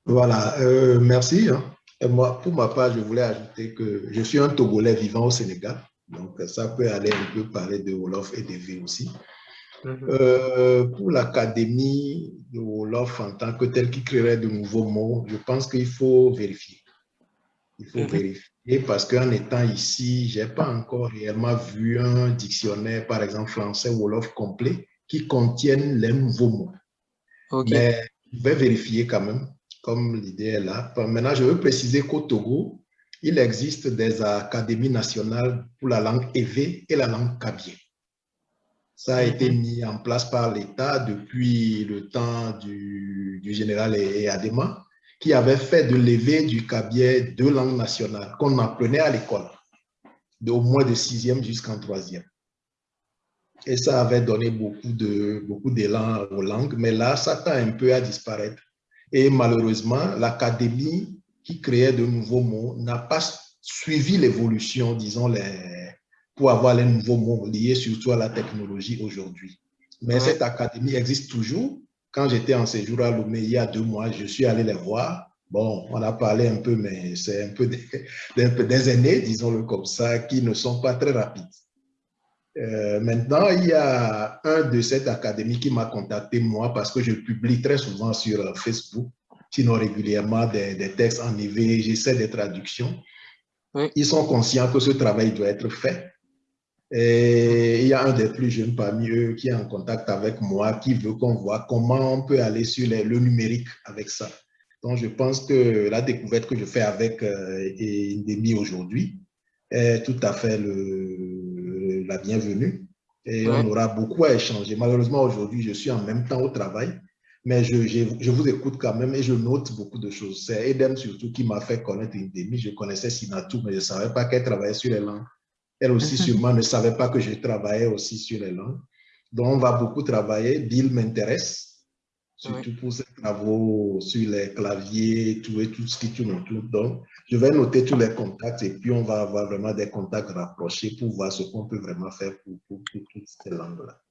Voilà, euh, merci. hein. Et moi, pour ma part, je voulais ajouter que je suis un Togolais vivant au Sénégal. Donc, ça peut aller un peu parler de Wolof et de V aussi. Mhm. Euh, pour l'académie de Wolof en tant que telle qui créerait de nouveaux mots, je pense qu'il faut vérifier. Il faut Mhm. vérifier parce qu'en étant ici, je n'ai pas encore réellement vu un dictionnaire, par exemple français Wolof complet, qui contienne les nouveaux mots. Mais je vais vérifier quand même, comme l'idée est là. Maintenant, je veux préciser qu'au Togo, il existe des académies nationales pour la langue évé et la langue kabye. Ça a été Mhm. mis en place par l'État depuis le temps du, du général Adema, qui avait fait de l'évé du kabye deux langues nationales qu'on apprenait à l'école, au moins de sixième jusqu'en troisième. Et ça avait donné beaucoup de beaucoup d'élan aux langues, mais là, ça tend un peu à disparaître. Et malheureusement, l'académie qui créait de nouveaux mots n'a pas suivi l'évolution, disons, les, pour avoir les nouveaux mots liés surtout à la technologie aujourd'hui. Mais Ouais. cette académie existe toujours. Quand j'étais en séjour à Lomé il y a deux mois, je suis allé les voir. Bon, on a parlé un peu, mais c'est un peu des, des, des aînés, disons-le comme ça, qui ne sont pas très rapides. Euh, maintenant, il y a un de cette académie qui m'a contacté, moi, parce que je publie très souvent sur euh, Facebook, sinon régulièrement, des, des textes en IV, j'essaie des traductions. Oui. Ils sont conscients que ce travail doit être fait. Et il y a un des plus jeunes parmi eux qui est en contact avec moi, qui veut qu'on voit comment on peut aller sur les- le numérique avec ça. Donc, je pense que la découverte que je fais avec euh, Indemi aujourd'hui est tout à fait le, la bienvenue. Et on aura beaucoup à échanger. Malheureusement, aujourd'hui, je suis en même temps au travail, mais je, je, je, vous écoute quand même et je note beaucoup de choses. C'est Edem surtout qui m'a fait connaître Indemi. Je connaissais Sinatou, mais je ne savais pas qu'elle travaillait sur les langues. Elle aussi, sûrement, ne savait pas que je travaillais aussi sur les langues. Donc, on va beaucoup travailler. Bill m'intéresse surtout pour travaux sur les claviers tout et tout ce qui tourne autour. Donc, je vais noter tous les contacts et puis on va avoir vraiment des contacts rapprochés pour voir ce qu'on peut vraiment faire pour, pour, toutes ces langues-là.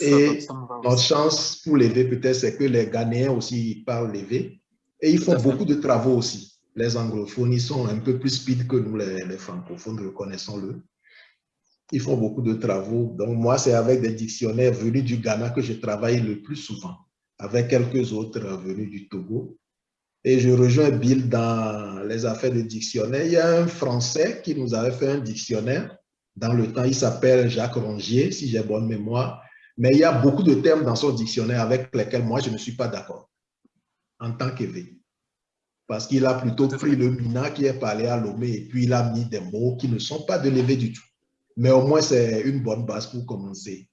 Et notre chance pour l'éveil, peut-être, c'est que les Ghanéens aussi parlent l'éveil et ils font beaucoup de travaux aussi. Les anglophones, ils sont un peu plus speed que nous, les, les francophones, reconnaissons-le. Ils font beaucoup de travaux. Donc, moi, c'est avec des dictionnaires venus du Ghana que je travaille le plus souvent avec quelques autres venus du Togo. Et je rejoins Bill dans les affaires de dictionnaire. Il y a un Français qui nous avait fait un dictionnaire. Dans le temps, il s'appelle Jacques Rongier, si j'ai bonne mémoire. Mais il y a beaucoup de termes dans son dictionnaire avec lesquels moi, je ne suis pas d'accord en tant qu'éveillé. Parce qu'il a plutôt pris le Mina qui est parlé à Lomé et puis il a mis des mots qui ne sont pas de l'éveil du tout. Mais au moins, c'est une bonne base pour commencer.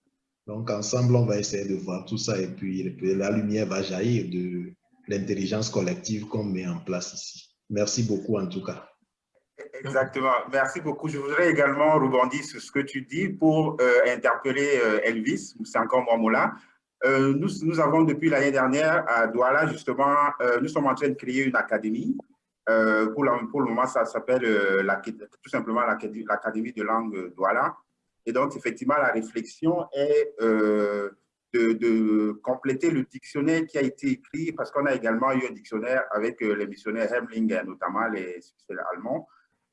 Donc, ensemble, on va essayer de voir tout ça et puis la lumière va jaillir de l'intelligence collective qu'on met en place ici. Merci beaucoup en tout cas. Exactement. Merci beaucoup. Je voudrais également rebondir sur ce que tu dis pour euh, interpeller euh, Elvis, c'est encore moi, Moula. Euh, nous, nous, avons depuis l'année dernière à Douala, justement, nous sommes en train de créer une académie. pour, pour, le moment, ça s'appelle tout simplement l'Académie de langue Douala. Et donc, effectivement, la réflexion est euh, de, compléter le dictionnaire qui a été écrit, parce qu'on a également eu un dictionnaire avec euh, les missionnaires Hemling, notamment les Suisses allemands,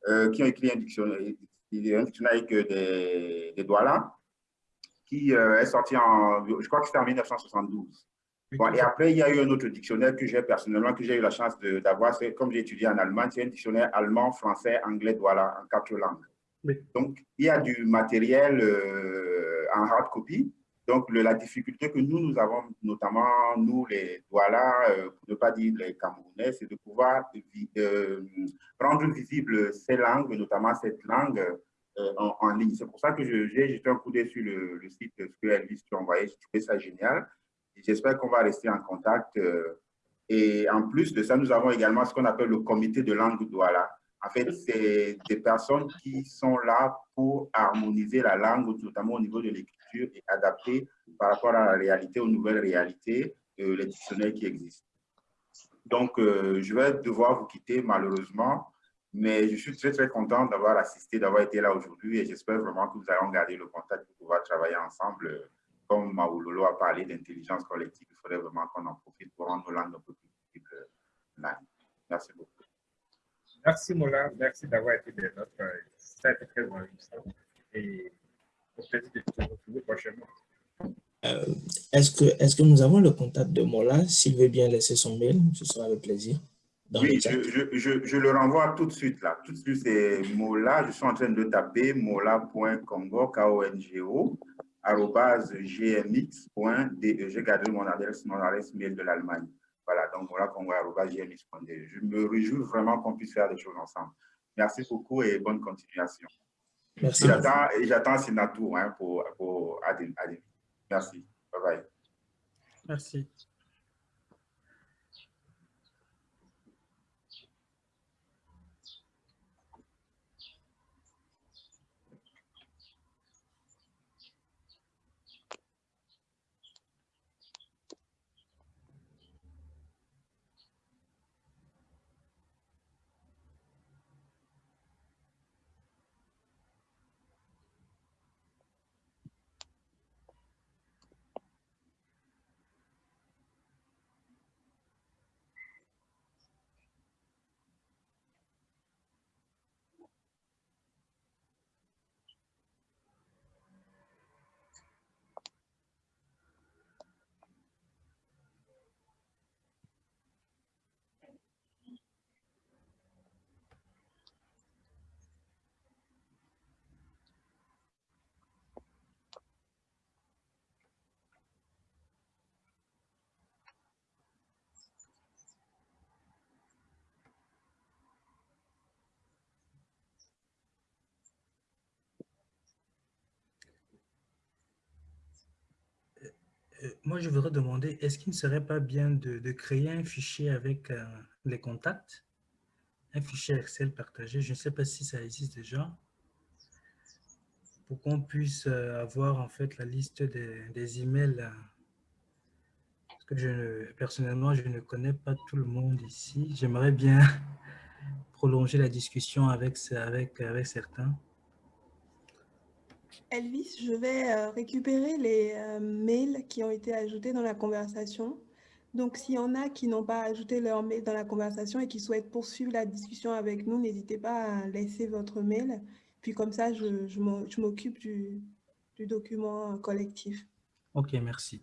euh, qui ont écrit un dictionnaire, un dictionnaire avec des, des là, qui est sorti en, je crois que c'était en 1972. Bon, et après, il y a eu un autre dictionnaire que j'ai personnellement, que j'ai eu la chance d'avoir, comme j'ai étudié en Allemagne, c'est un dictionnaire allemand, français, anglais, Douala, en quatre langues. Donc, il y a du matériel euh, en hard copy. Donc, la difficulté que nous, nous avons, notamment nous, les Douala, euh, pour ne pas dire les Camerounais, c'est de pouvoir euh, rendre visible ces langues, notamment cette langue en, ligne. C'est pour ça que j'ai jeté un coup d'œil sur le, site que Elvis t'a envoyé. J'ai trouvé ça génial. J'espère qu'on va rester en contact. et en plus de ça, nous avons également ce qu'on appelle le comité de langue Douala en fait, c'est des personnes qui sont là pour harmoniser la langue, notamment au niveau de l'écriture, et adapter par rapport à la réalité, aux nouvelles réalités, euh, les dictionnaires qui existent. Donc, euh, je vais devoir vous quitter malheureusement, mais je suis très, très content d'avoir assisté, d'avoir été là aujourd'hui et j'espère vraiment que vous allez garder le contact pour pouvoir travailler ensemble. Comme Maoulolo a parlé d'intelligence collective, il faudrait vraiment qu'on en profite pour rendre nos langues un peu plus visibles. Merci beaucoup. Merci Mola, merci d'avoir été des nôtres. Ça a été très enrichissant et au plaisir de vous retrouver prochainement. Euh, Est-ce que, est que nous avons le contact de Mola? S'il veut bien laisser son mail, ce sera avec plaisir. oui, je, je, je, le renvoie tout de suite là. Tout de suite, c'est Mola. Je suis en train de taper mola.congo, K-O-N-G-O, gmx.de. J'ai gardé mon adresse, mon adresse mail de l'Allemagne. Voilà, donc voilà qu'on va Je me réjouis vraiment qu'on puisse faire des choses ensemble. Merci beaucoup et bonne continuation. Merci. Et j'attends Sinatou hein, pour, pour Merci. Bye bye. Merci. Moi, je voudrais demander, est-ce qu'il ne serait pas bien de, créer un fichier avec euh, les contacts, un fichier Excel partagé, je ne sais pas si ça existe déjà, pour qu'on puisse euh, avoir en fait la liste des, emails. euh, Parce que je ne, personnellement, je ne connais pas tout le monde ici. J'aimerais bien prolonger la discussion avec, avec certains. Elvis, je vais euh, récupérer les euh, mails qui ont été ajoutés dans la conversation. Donc, s'il y en a qui n'ont pas ajouté leur mail dans la conversation et qui souhaitent poursuivre la discussion avec nous, n'hésitez pas à laisser votre mail. Puis comme ça, je, je m'occupe du, du document collectif. Ok, merci.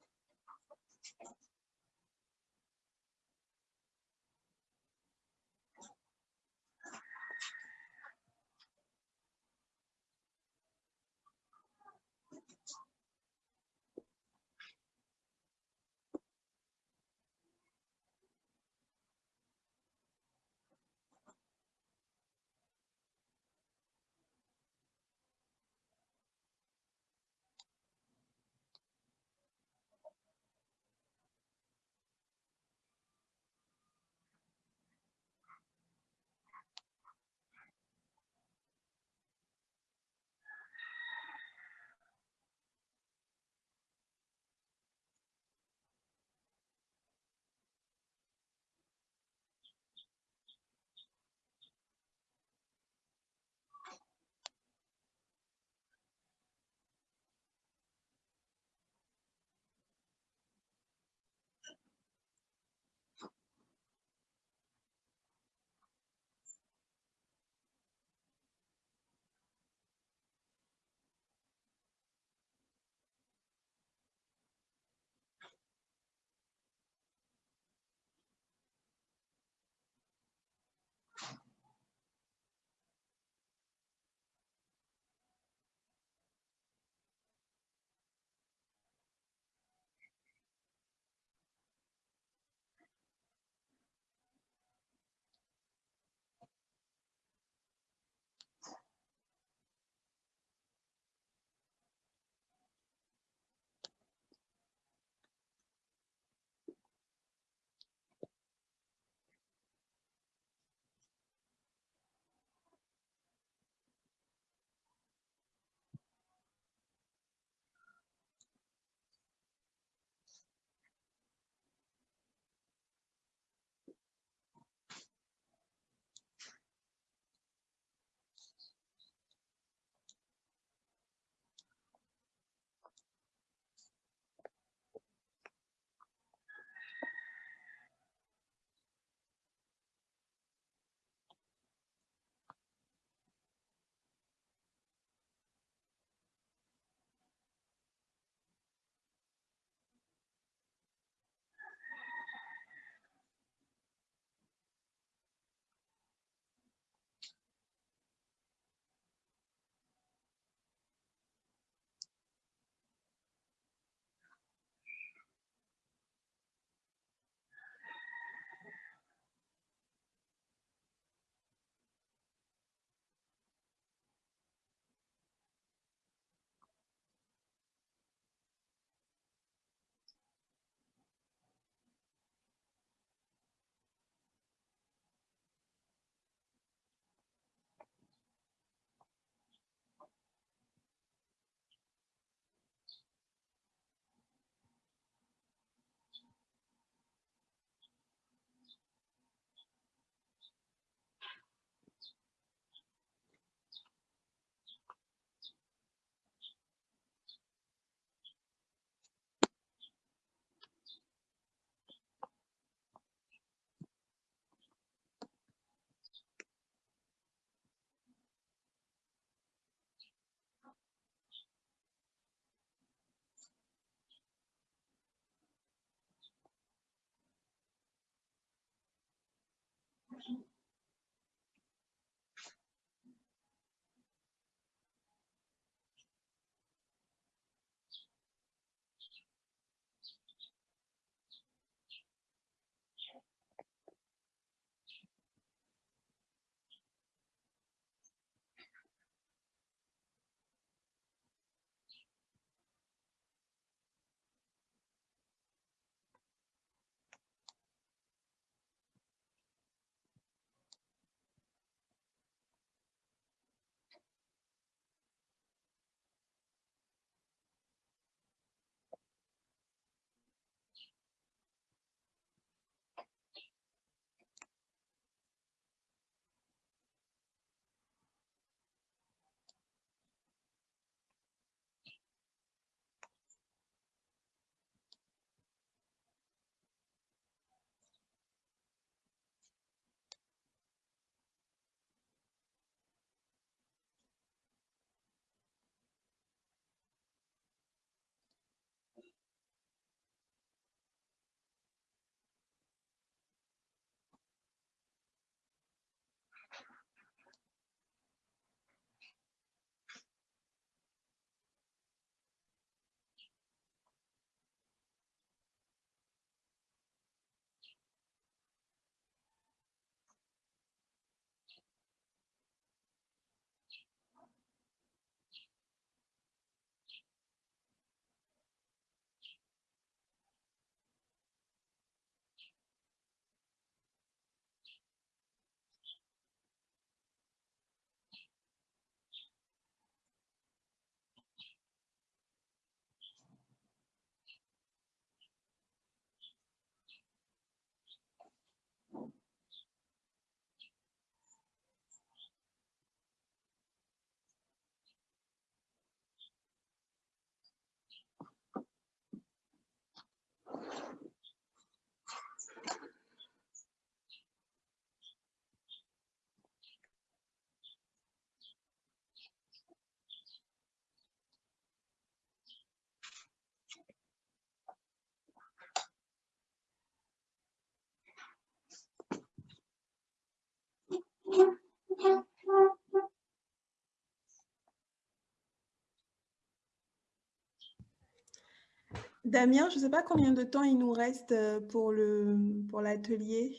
Damien, je ne sais pas combien de temps il nous reste euh, pour l'atelier.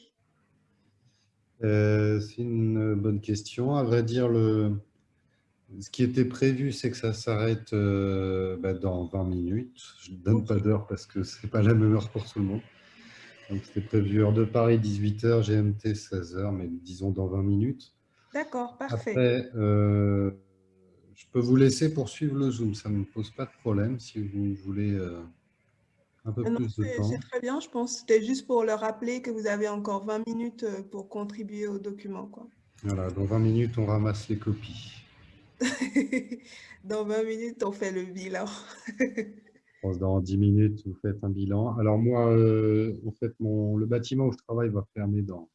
Pour euh, C'est une bonne question. À vrai dire, le, ce qui était prévu, c'est que ça s'arrête euh, bah, dans 20 minutes. Je ne donne pas d'heure parce que ce n'est pas la même heure pour tout le monde. Donc, c'était prévu heure de Paris, 18h, GMT, 16h, mais disons dans 20 minutes. D'accord, parfait. Après, je peux vous laisser poursuivre le Zoom, ça ne me pose pas de problème si vous voulez un peu plus de temps. C'est très bien, je pense. C'était juste pour leur rappeler que vous avez encore 20 minutes euh, pour contribuer au document. Quoi. Voilà, dans 20 minutes, on ramasse les copies. dans 20 minutes, on fait le bilan. dans 10 minutes, vous faites un bilan. Alors moi, euh, en fait, mon, le bâtiment où je travaille va fermer dans,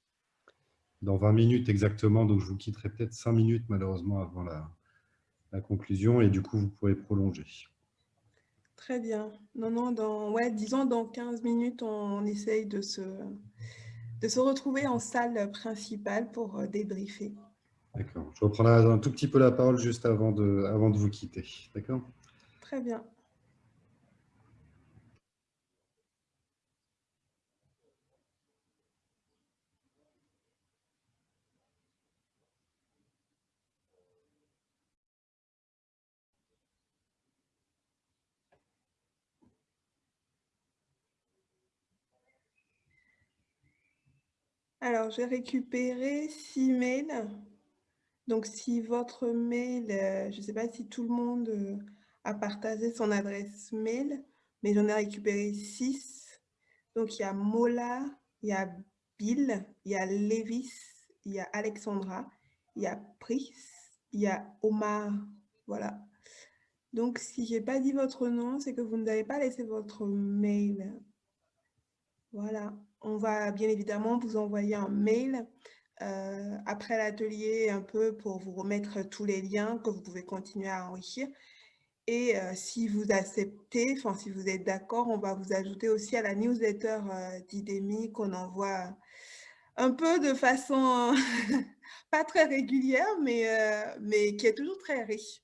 dans 20 minutes exactement, donc je vous quitterai peut-être 5 minutes malheureusement avant la, la conclusion et du coup, vous pourrez prolonger. Très bien. Non, non, dans, ouais, disons dans 15 minutes, on, essaye de se, de se retrouver en salle principale pour euh, débriefer. D'accord. Je reprendrai un tout petit peu la parole juste avant de, avant de vous quitter. D'accord? Très bien. Alors, j'ai récupéré six mails. Donc, si votre mail, euh, je ne sais pas si tout le monde euh, a partagé son adresse mail, mais j'en ai récupéré six. Donc, il y a Mola, il y a Bill, il y a Lévis, il y a Alexandra, il y a Pris, il y a Omar. Voilà. Donc, si je n'ai pas dit votre nom, c'est que vous n'avez pas laissé votre mail. Voilà on va bien évidemment vous envoyer un mail euh, après l'atelier un peu pour vous remettre tous les liens que vous pouvez continuer à enrichir. Et euh, si vous acceptez, enfin si vous êtes d'accord, on va vous ajouter aussi à la newsletter euh, d'IDEMI qu'on envoie un peu de façon pas très régulière, mais, mais qui est toujours très riche.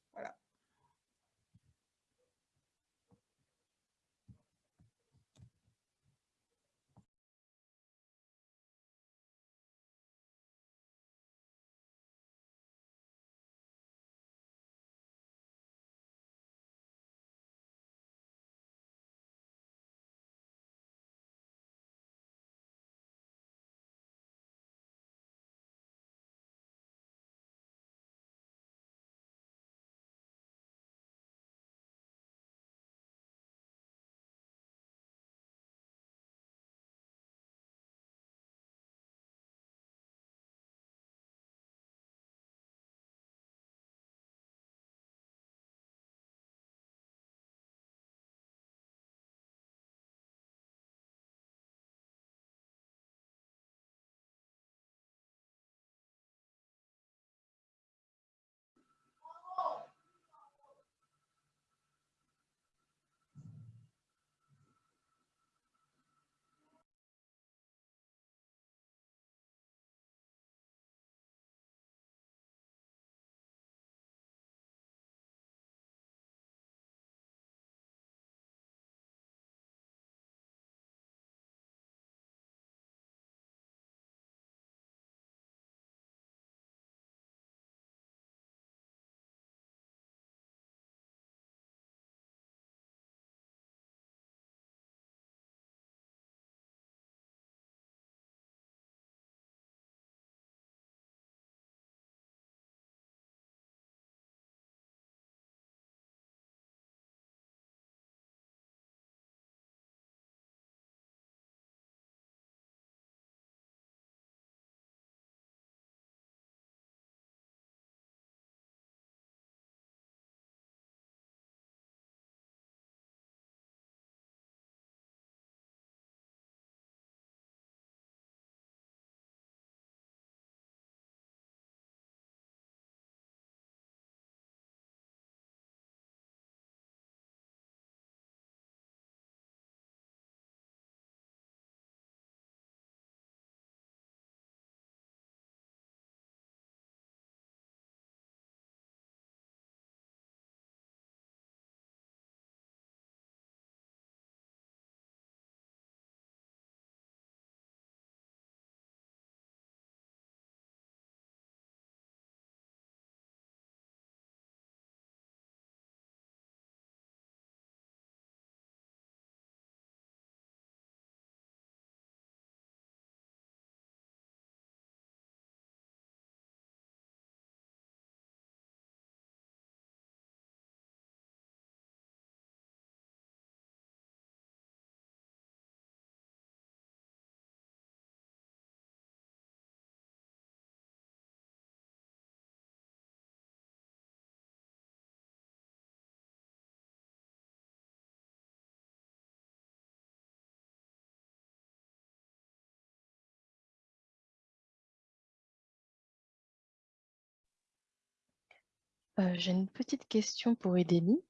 J'ai une petite question pour Edélie.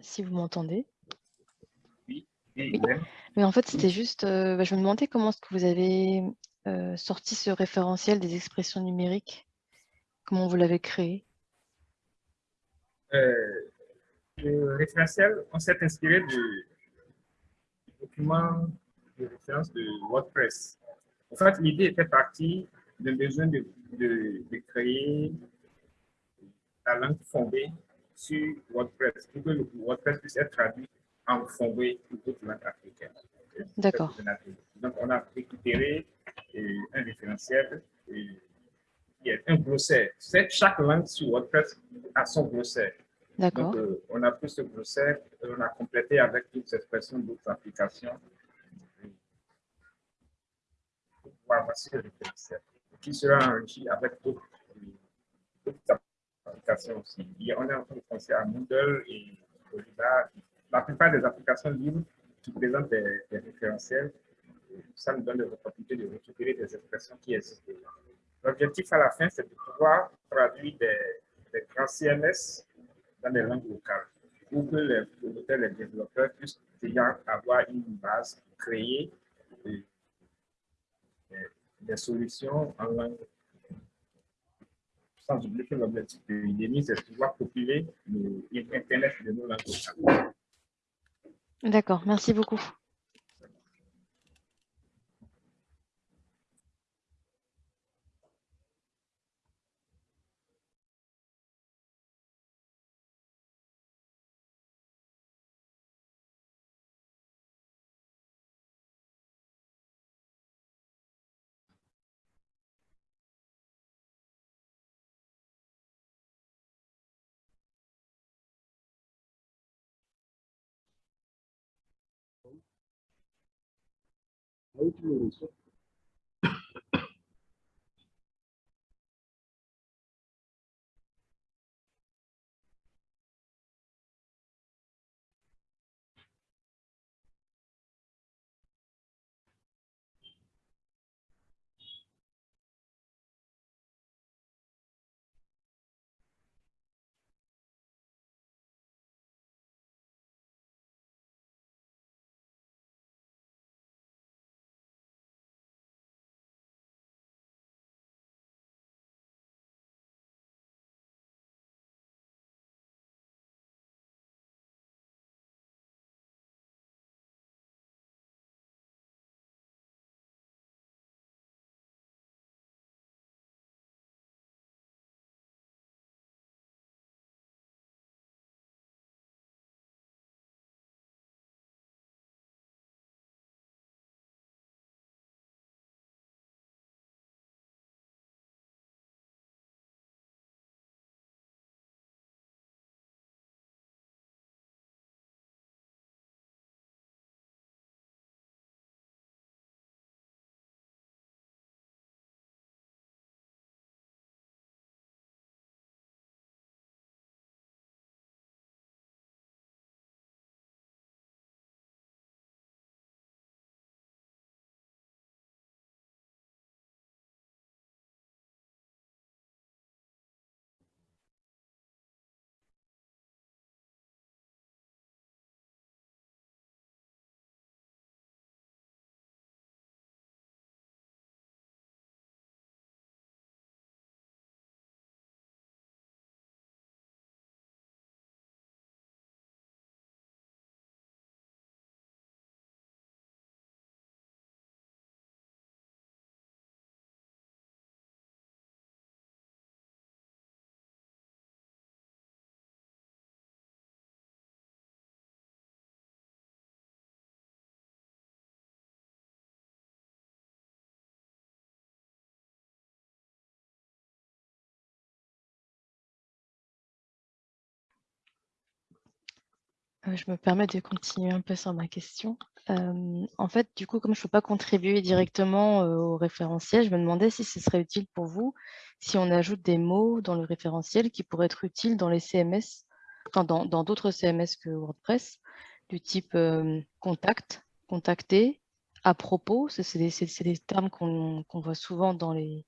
Si vous m'entendez? Oui, Mais en fait, c'était juste, bah, je me demandais comment est-ce que vous avez, sorti ce référentiel des expressions numériques? Comment vous l'avez créé? le référentiel, on s'est inspiré du document de référence de WordPress. En fait, l'idée était partie d'un besoin de créer la langue fondée sur WordPress, pour que WordPress puisse être traduit en fondé pour toute langue africaine. D'accord. Donc, on a récupéré euh, un référentiel, et, euh, un glossaire. Chaque langue sur WordPress a son glossaire. D'accord. Donc, euh, on a pris ce glossaire et on a complété avec toutes ces expressions d'autres applications. Pour voici le référentiel qui sera enrichi avec d'autres aussi. on est en train de penser à Moodle et La plupart des applications libres qui présentent des, référentiels, ça nous donne l'opportunité de récupérer des expressions qui existent L'objectif à la fin, c'est de pouvoir traduire des, des, grands CMS dans des langues locales pour que les promoteurs, les développeurs puissent déjà avoir une base créée des solutions en langue. Sans oublier que l'objectif de l'IDEMI, c'est de pouvoir populer l'Internet de nos langues. D'accord, merci beaucoup. how it will resolve. Euh, je me permets de continuer un peu sur ma question. Euh, en fait, du coup, comme je ne peux pas contribuer directement euh, au référentiel, je me demandais si ce serait utile pour vous si on ajoute des mots dans le référentiel qui pourraient être utiles dans les CMS, enfin dans d'autres CMS que WordPress, du type contact, contacter, à propos, c'est des, des, termes qu'on voit souvent dans les,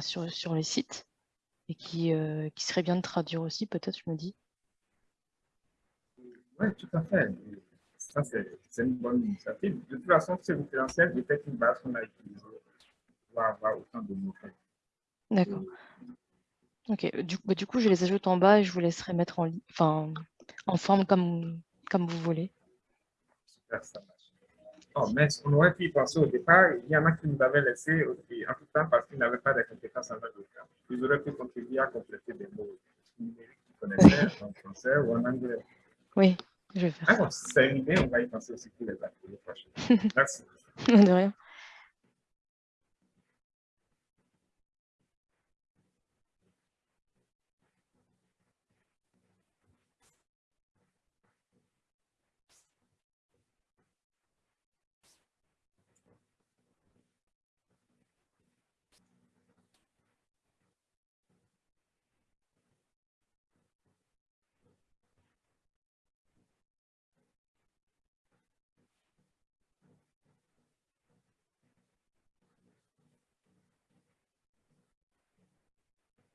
sur, les sites et qui, qui bien de traduire aussi, peut-être, je me dis. Oui, tout à fait. Ça, c'est une bonne initiative. De toute façon, c'est référentiel peut-être une base qu'on a utilisée pour avoir autant de mots. D'accord. Ok, du, bah, du, coup, je les ajoute en bas et je vous laisserai mettre en, enfin, en forme comme, comme vous voulez. Super, ça marche. Oh, mais on aurait pu y penser au départ. Il y en a qui nous avaient laissé en tout temps parce qu'ils n'avaient pas de compétences en langue Ils auraient pu contribuer à compléter des mots numériques qu'ils connaissaient en français ou en anglais. Oui, je vais faire ah, ça. C'est une idée, on va y penser aussi pour les prochaines. Merci. De rien.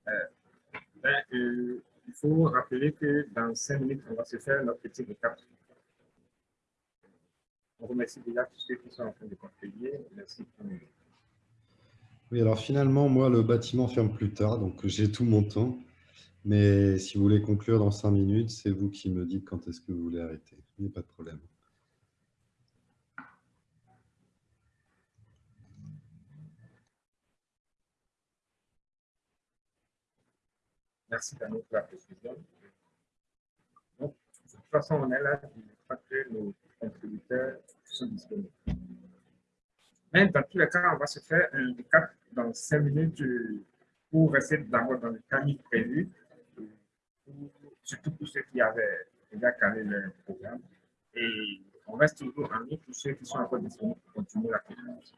Ben, euh, il faut rappeler que dans cinq minutes, on va se faire notre petit récap. On remercie déjà tous ceux qui sont en train de contribuer. Merci Oui, alors finalement, moi, le bâtiment ferme plus tard, donc j'ai tout mon temps. Mais si vous voulez conclure dans cinq minutes, c'est vous qui me dites quand est-ce que vous voulez arrêter. Il n'y a pas de problème. Merci Daniel pour la précision. Donc, de toute façon, on est là, je crois que nos contributeurs sont disponibles. Mais dans tous les cas, on va se faire un recap dans cinq minutes pour rester d'abord dans le timing prévu, surtout pour ceux qui avaient déjà calé le programme. Et on reste toujours en ligne pour ceux qui sont encore disponibles pour continuer la conférence.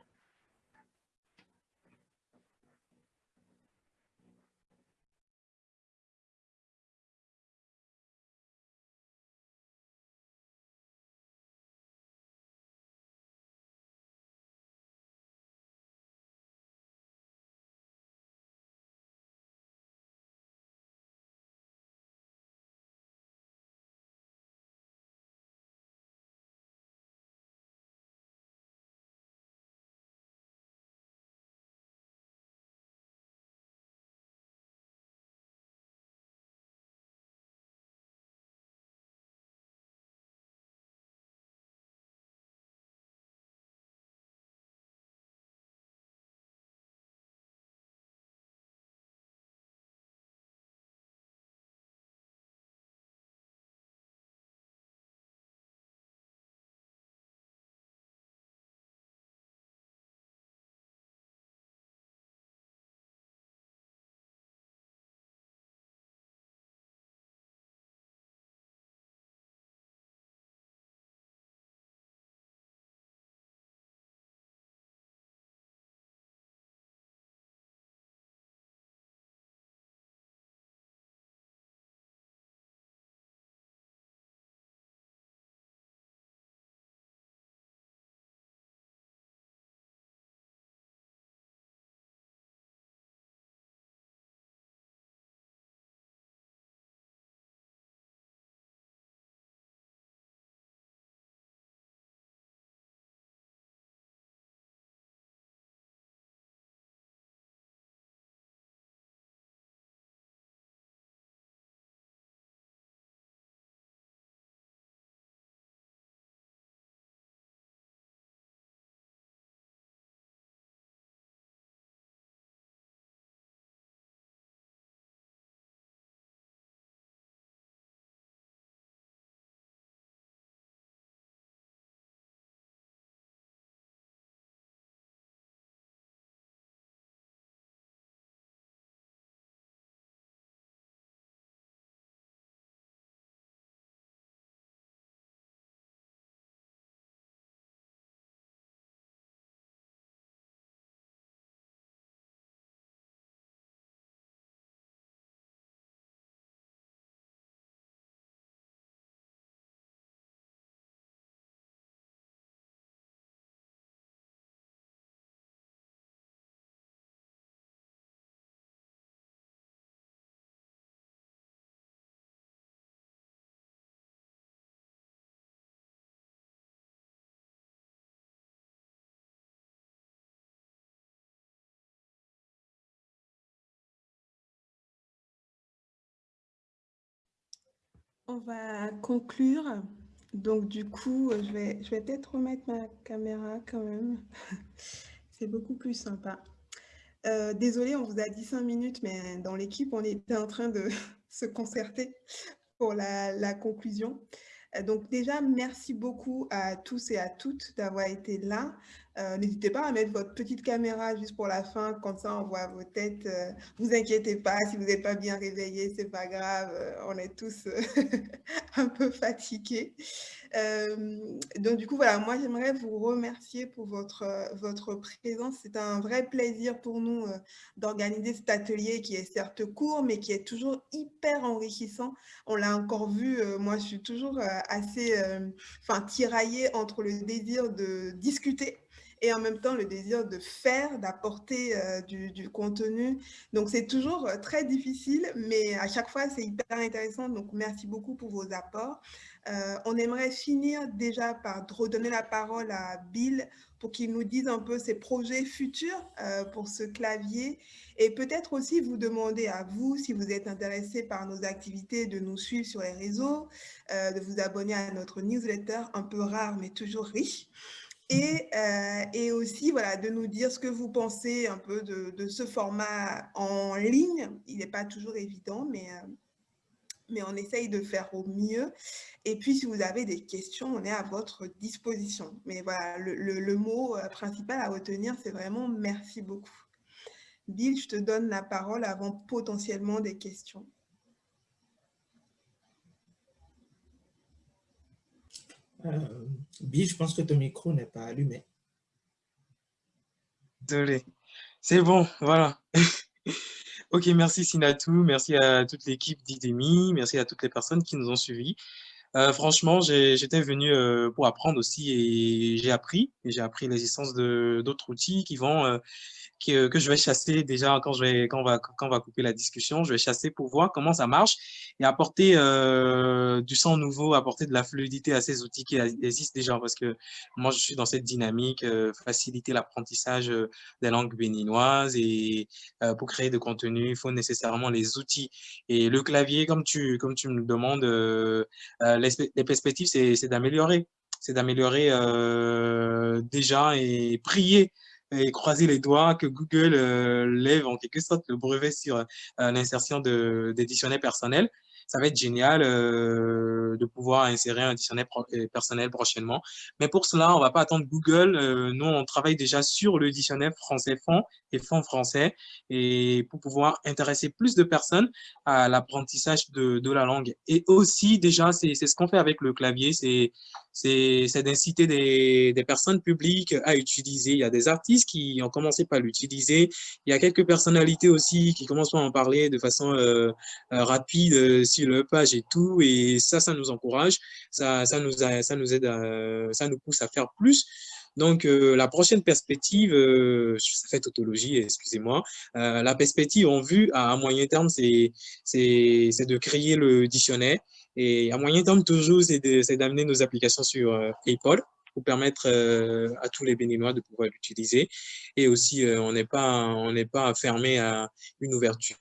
On va conclure. Donc, du coup, je vais, peut-être remettre ma caméra quand même. C'est beaucoup plus sympa. Euh, désolé, on vous a dit cinq minutes, mais dans l'équipe, on était en train de se concerter pour la, la conclusion. Euh, donc déjà, merci beaucoup à tous et à toutes d'avoir été là. Euh, n'hésitez pas à mettre votre petite caméra juste pour la fin, comme ça on voit vos têtes. Euh, vous inquiétez pas, si vous n'êtes pas bien réveillés, c'est pas grave, on est tous un peu fatigués. donc du coup, voilà, moi j'aimerais vous remercier pour votre, votre présence. C'est un vrai plaisir pour nous d'organiser cet atelier qui est certes court, mais qui est toujours hyper enrichissant. On l'a encore vu, moi je suis toujours assez enfin, tiraillée entre le désir de discuter et en même temps le désir de faire, d'apporter du, du, contenu. Donc, c'est toujours très difficile, mais à chaque fois, c'est hyper intéressant. Donc, merci beaucoup pour vos apports. on aimerait finir déjà par redonner la parole à Bill pour qu'il nous dise un peu ses projets futurs euh, pour ce clavier et peut-être aussi vous demander à vous, si vous êtes intéressé par nos activités, de nous suivre sur les réseaux, euh, de vous abonner à notre newsletter, un peu rare mais toujours riche. Et, euh, et, aussi voilà, de nous dire ce que vous pensez un peu de, ce format en ligne. Il n'est pas toujours évident, mais mais on essaye de faire au mieux. Et puis, si vous avez des questions, on est à votre disposition. Mais voilà, le, mot euh, principal à retenir, c'est vraiment merci beaucoup. Bill, je te donne la parole avant potentiellement des questions. Euh, je pense que ton micro n'est pas allumé. Désolé. C'est bon, voilà. Ok, merci Sinatou, merci à toute l'équipe d'IDEMI, merci à toutes les personnes qui nous ont suivis. Euh, franchement, j'étais venu euh, pour apprendre aussi et j'ai appris. J'ai appris l'existence d'autres outils qui vont euh, que, je vais chasser déjà quand, je vais, quand, on va, quand on va couper la discussion. Je vais chasser pour voir comment ça marche et apporter euh, du sang nouveau, apporter de la fluidité à ces outils qui existent déjà. Parce que moi, je suis dans cette dynamique, euh, faciliter l'apprentissage euh, des langues béninoises et pour créer de contenu, il faut nécessairement les outils. Et le clavier, comme tu, comme tu me demandes, les, perspectives, c'est d'améliorer c'est d'améliorer déjà et prier et croiser les doigts que Google euh, lève en quelque sorte le brevet sur euh, l'insertion des dictionnaires personnels ça va être génial euh, de pouvoir insérer un dictionnaire personnel prochainement. Mais pour cela, on ne va pas attendre Google. Nous, on travaille déjà sur le dictionnaire français-fond et fond français et pour pouvoir intéresser plus de personnes à l'apprentissage de, de, la langue. Et aussi, déjà, c'est ce qu'on fait avec le clavier, c'est d'inciter des, des personnes publiques à utiliser. Il y a des artistes qui ont commencé par l'utiliser. Il y a quelques personnalités aussi qui commencent à en parler de façon euh, rapide sur leur page et tout. Et ça, ça nous encourage, ça, ça, nous, ça nous aide, ça nous pousse à faire plus. Donc, euh, la prochaine perspective, euh, ça fait tautologie, excusez-moi, euh, la perspective en vue à, moyen terme, c'est de créer le dictionnaire. Et à moyen terme, toujours, c'est d'amener nos applications sur Apple pour permettre à tous les Béninois de pouvoir l'utiliser. Et aussi, on n'est pas, on pas fermé à une ouverture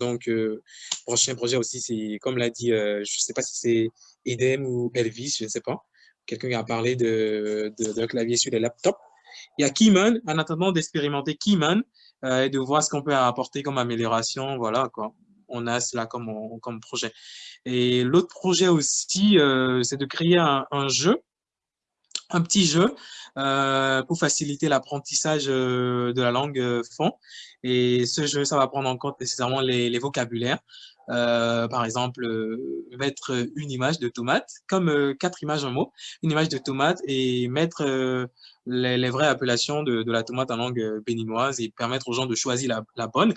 donc, euh, prochain projet aussi, c'est comme l'a dit, euh, je ne sais pas si c'est Edem ou Elvis, je ne sais pas. Quelqu'un a parlé d'un de, clavier sur les laptops. Il y a Keyman, en attendant d'expérimenter Keyman euh, et de voir ce qu'on peut apporter comme amélioration. Voilà, quoi. On a cela comme, comme projet. Et l'autre projet aussi, c'est de créer un, jeu, un petit jeu pour faciliter l'apprentissage de la langue fond et ce jeu, ça va prendre en compte nécessairement les, vocabulaires. Euh, par exemple, euh, mettre une image de tomate, comme euh, quatre images en mots, une image de tomate et mettre les, vraies appellations de, la tomate en langue béninoise et permettre aux gens de choisir la, bonne.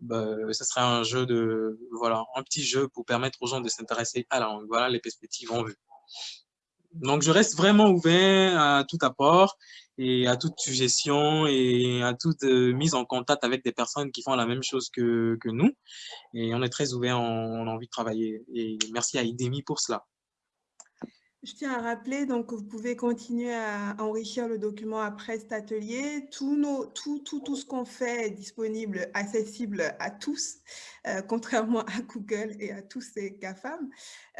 Bah, ce sera un jeu de, voilà, un petit jeu pour permettre aux gens de s'intéresser à la langue. Voilà les perspectives en vue. Donc, je reste vraiment ouvert à tout apport et à toute suggestion et à toute euh, mise en contact avec des personnes qui font la même chose que, que nous. Et on est très ouvert, on, a envie de travailler. Et merci à IDEMI pour cela. Je tiens à rappeler donc, que vous pouvez continuer à enrichir le document après cet atelier. Tout, nos, tout, tout, tout ce qu'on fait est disponible, accessible à tous, euh, contrairement à Google et à tous ces GAFAM.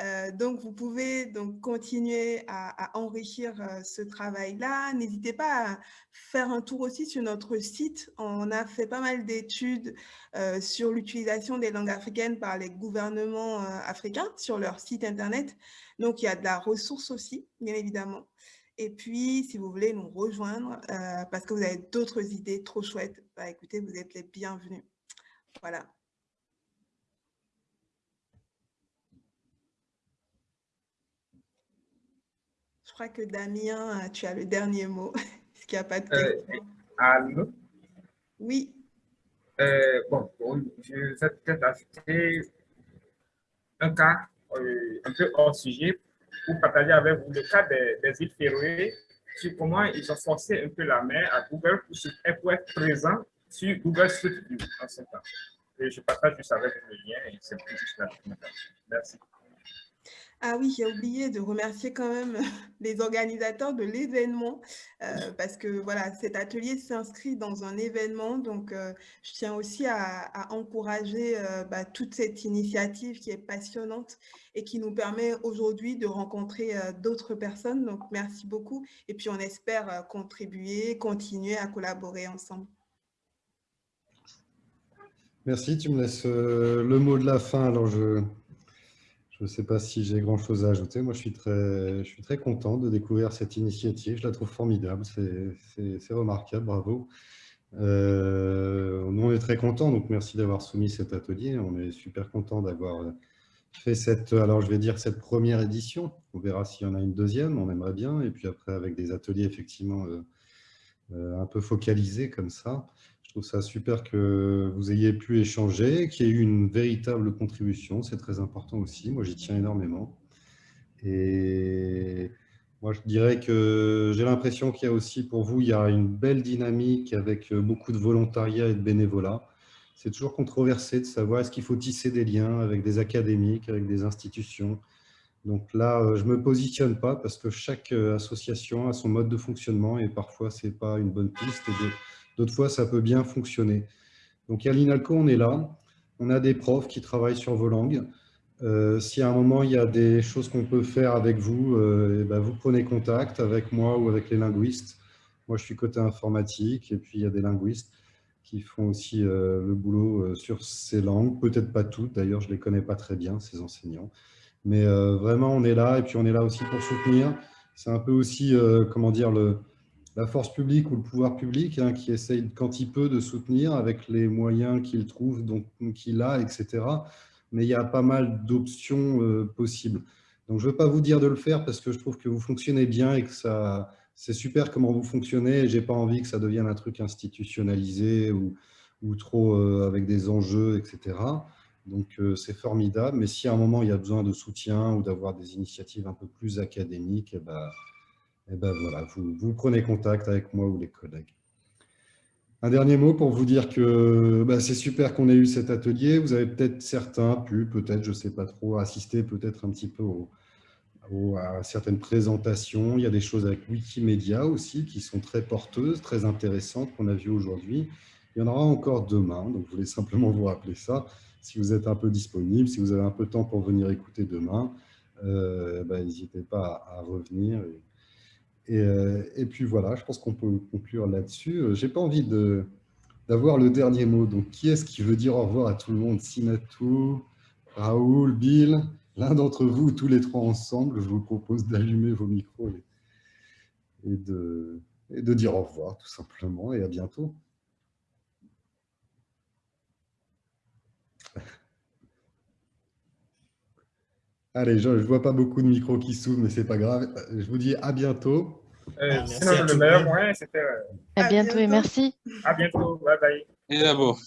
Euh, donc, vous pouvez donc continuer à, enrichir euh, ce travail-là. N'hésitez pas à faire un tour aussi sur notre site. On a fait pas mal d'études sur l'utilisation des langues africaines par les gouvernements africains sur leur site Internet. Donc, il y a de la ressource aussi, bien évidemment. Et puis, si vous voulez nous rejoindre, euh, parce que vous avez d'autres idées trop chouettes, bah, écoutez, vous êtes les bienvenus. Voilà. Je crois que Damien, tu as le dernier mot. Est-ce qu'il n'y a pas de euh, allô? Oui. Euh, bon, je vais peut-être ajouter un cas euh, un peu hors sujet pour partager avec vous le cas des, îles Féroé, sur comment ils ont forcé un peu la main à Google pour, pour être présent sur Google Street View en ce temps. Et je partage juste avec vous le lien et c'est juste la documentation. Merci. Ah oui, j'ai oublié de remercier quand même les organisateurs de l'événement euh, parce que voilà, cet atelier s'inscrit dans un événement. Donc, euh, je tiens aussi à, encourager euh, bah, toute cette initiative qui est passionnante et qui nous permet aujourd'hui de rencontrer d'autres personnes. Donc, merci beaucoup. Et puis, on espère contribuer, continuer à collaborer ensemble. Merci. Tu me laisses le mot de la fin. Alors, je, je ne sais pas si j'ai grand-chose à ajouter. Moi, je suis, très, je suis très content de découvrir cette initiative. Je la trouve formidable. C'est remarquable. Bravo. Euh, nous, on est très contents. Donc, merci d'avoir soumis cet atelier. On est super content d'avoir fait cette, alors je vais dire cette première édition. On verra s'il y en a une deuxième. On aimerait bien. Et puis après, avec des ateliers effectivement euh, euh, un peu focalisés comme ça trouve ça super que vous ayez pu échanger, qu'il y ait eu une véritable contribution. C'est très important aussi. Moi, j'y tiens énormément. Et moi, je dirais que j'ai l'impression qu'il y a aussi pour vous, il y a une belle dynamique avec beaucoup de volontariat et de bénévolat. C'est toujours controversé de savoir est-ce qu'il faut tisser des liens avec des académiques, avec des institutions. Donc là, je ne me positionne pas parce que chaque association a son mode de fonctionnement et parfois, ce n'est pas une bonne piste. D'autres fois, ça peut bien fonctionner. Donc, à l'INALCO, on est là. On a des profs qui travaillent sur vos langues. Euh, si à un moment, il y a des choses qu'on peut faire avec vous, euh, eh ben, vous prenez contact avec moi ou avec les linguistes. Moi, je suis côté informatique et puis il y a des linguistes qui font aussi euh, le boulot sur ces langues. Peut-être pas toutes, d'ailleurs, je ne les connais pas très bien, ces enseignants. Mais vraiment, on est là et puis on est là aussi pour soutenir. C'est un peu aussi, comment dire, le, la force publique ou le pouvoir public hein, qui essaye quand il peut de soutenir avec les moyens qu'il trouve, donc qu'il a, etc. Mais il y a pas mal d'options euh, possibles. Donc, je ne veux pas vous dire de le faire parce que je trouve que vous fonctionnez bien et que ça, c'est super comment vous fonctionnez. Je n'ai pas envie que ça devienne un truc institutionnalisé ou, ou trop euh, avec des enjeux, etc. Donc, euh, c'est formidable. Mais si à un moment, il y a besoin de soutien ou d'avoir des initiatives un peu plus académiques, eh ben, et eh ben voilà, vous, prenez contact avec moi ou les collègues. Un dernier mot pour vous dire que bah, c'est super qu'on ait eu cet atelier. Vous avez peut-être certains pu, peut-être, je ne sais pas trop, assister peut-être un petit peu à certaines présentations. Il y a des choses avec Wikimedia aussi qui sont très porteuses, très intéressantes qu'on a vues aujourd'hui. Il y en aura encore demain, donc je voulais simplement vous rappeler ça. Si vous êtes un peu disponible, si vous avez un peu de temps pour venir écouter demain, euh, bah, n'hésitez pas à, revenir. Et, puis voilà, je pense qu'on peut conclure là-dessus. Euh, j'ai pas envie d'avoir le dernier mot. Donc, qui est-ce qui veut dire au revoir à tout le monde? Sinatou, Raoul, Bill L'un d'entre vous, tous les trois ensemble, je vous propose d'allumer vos micros et de dire au revoir, tout simplement, et à bientôt. Allez, je ne vois pas beaucoup de micros qui s'ouvrent, mais c'est pas grave. Je vous dis à bientôt. Euh, ah, le meilleur moyen, c'était... À, bientôt, et merci. À bientôt. Bye bye. Et d'abord.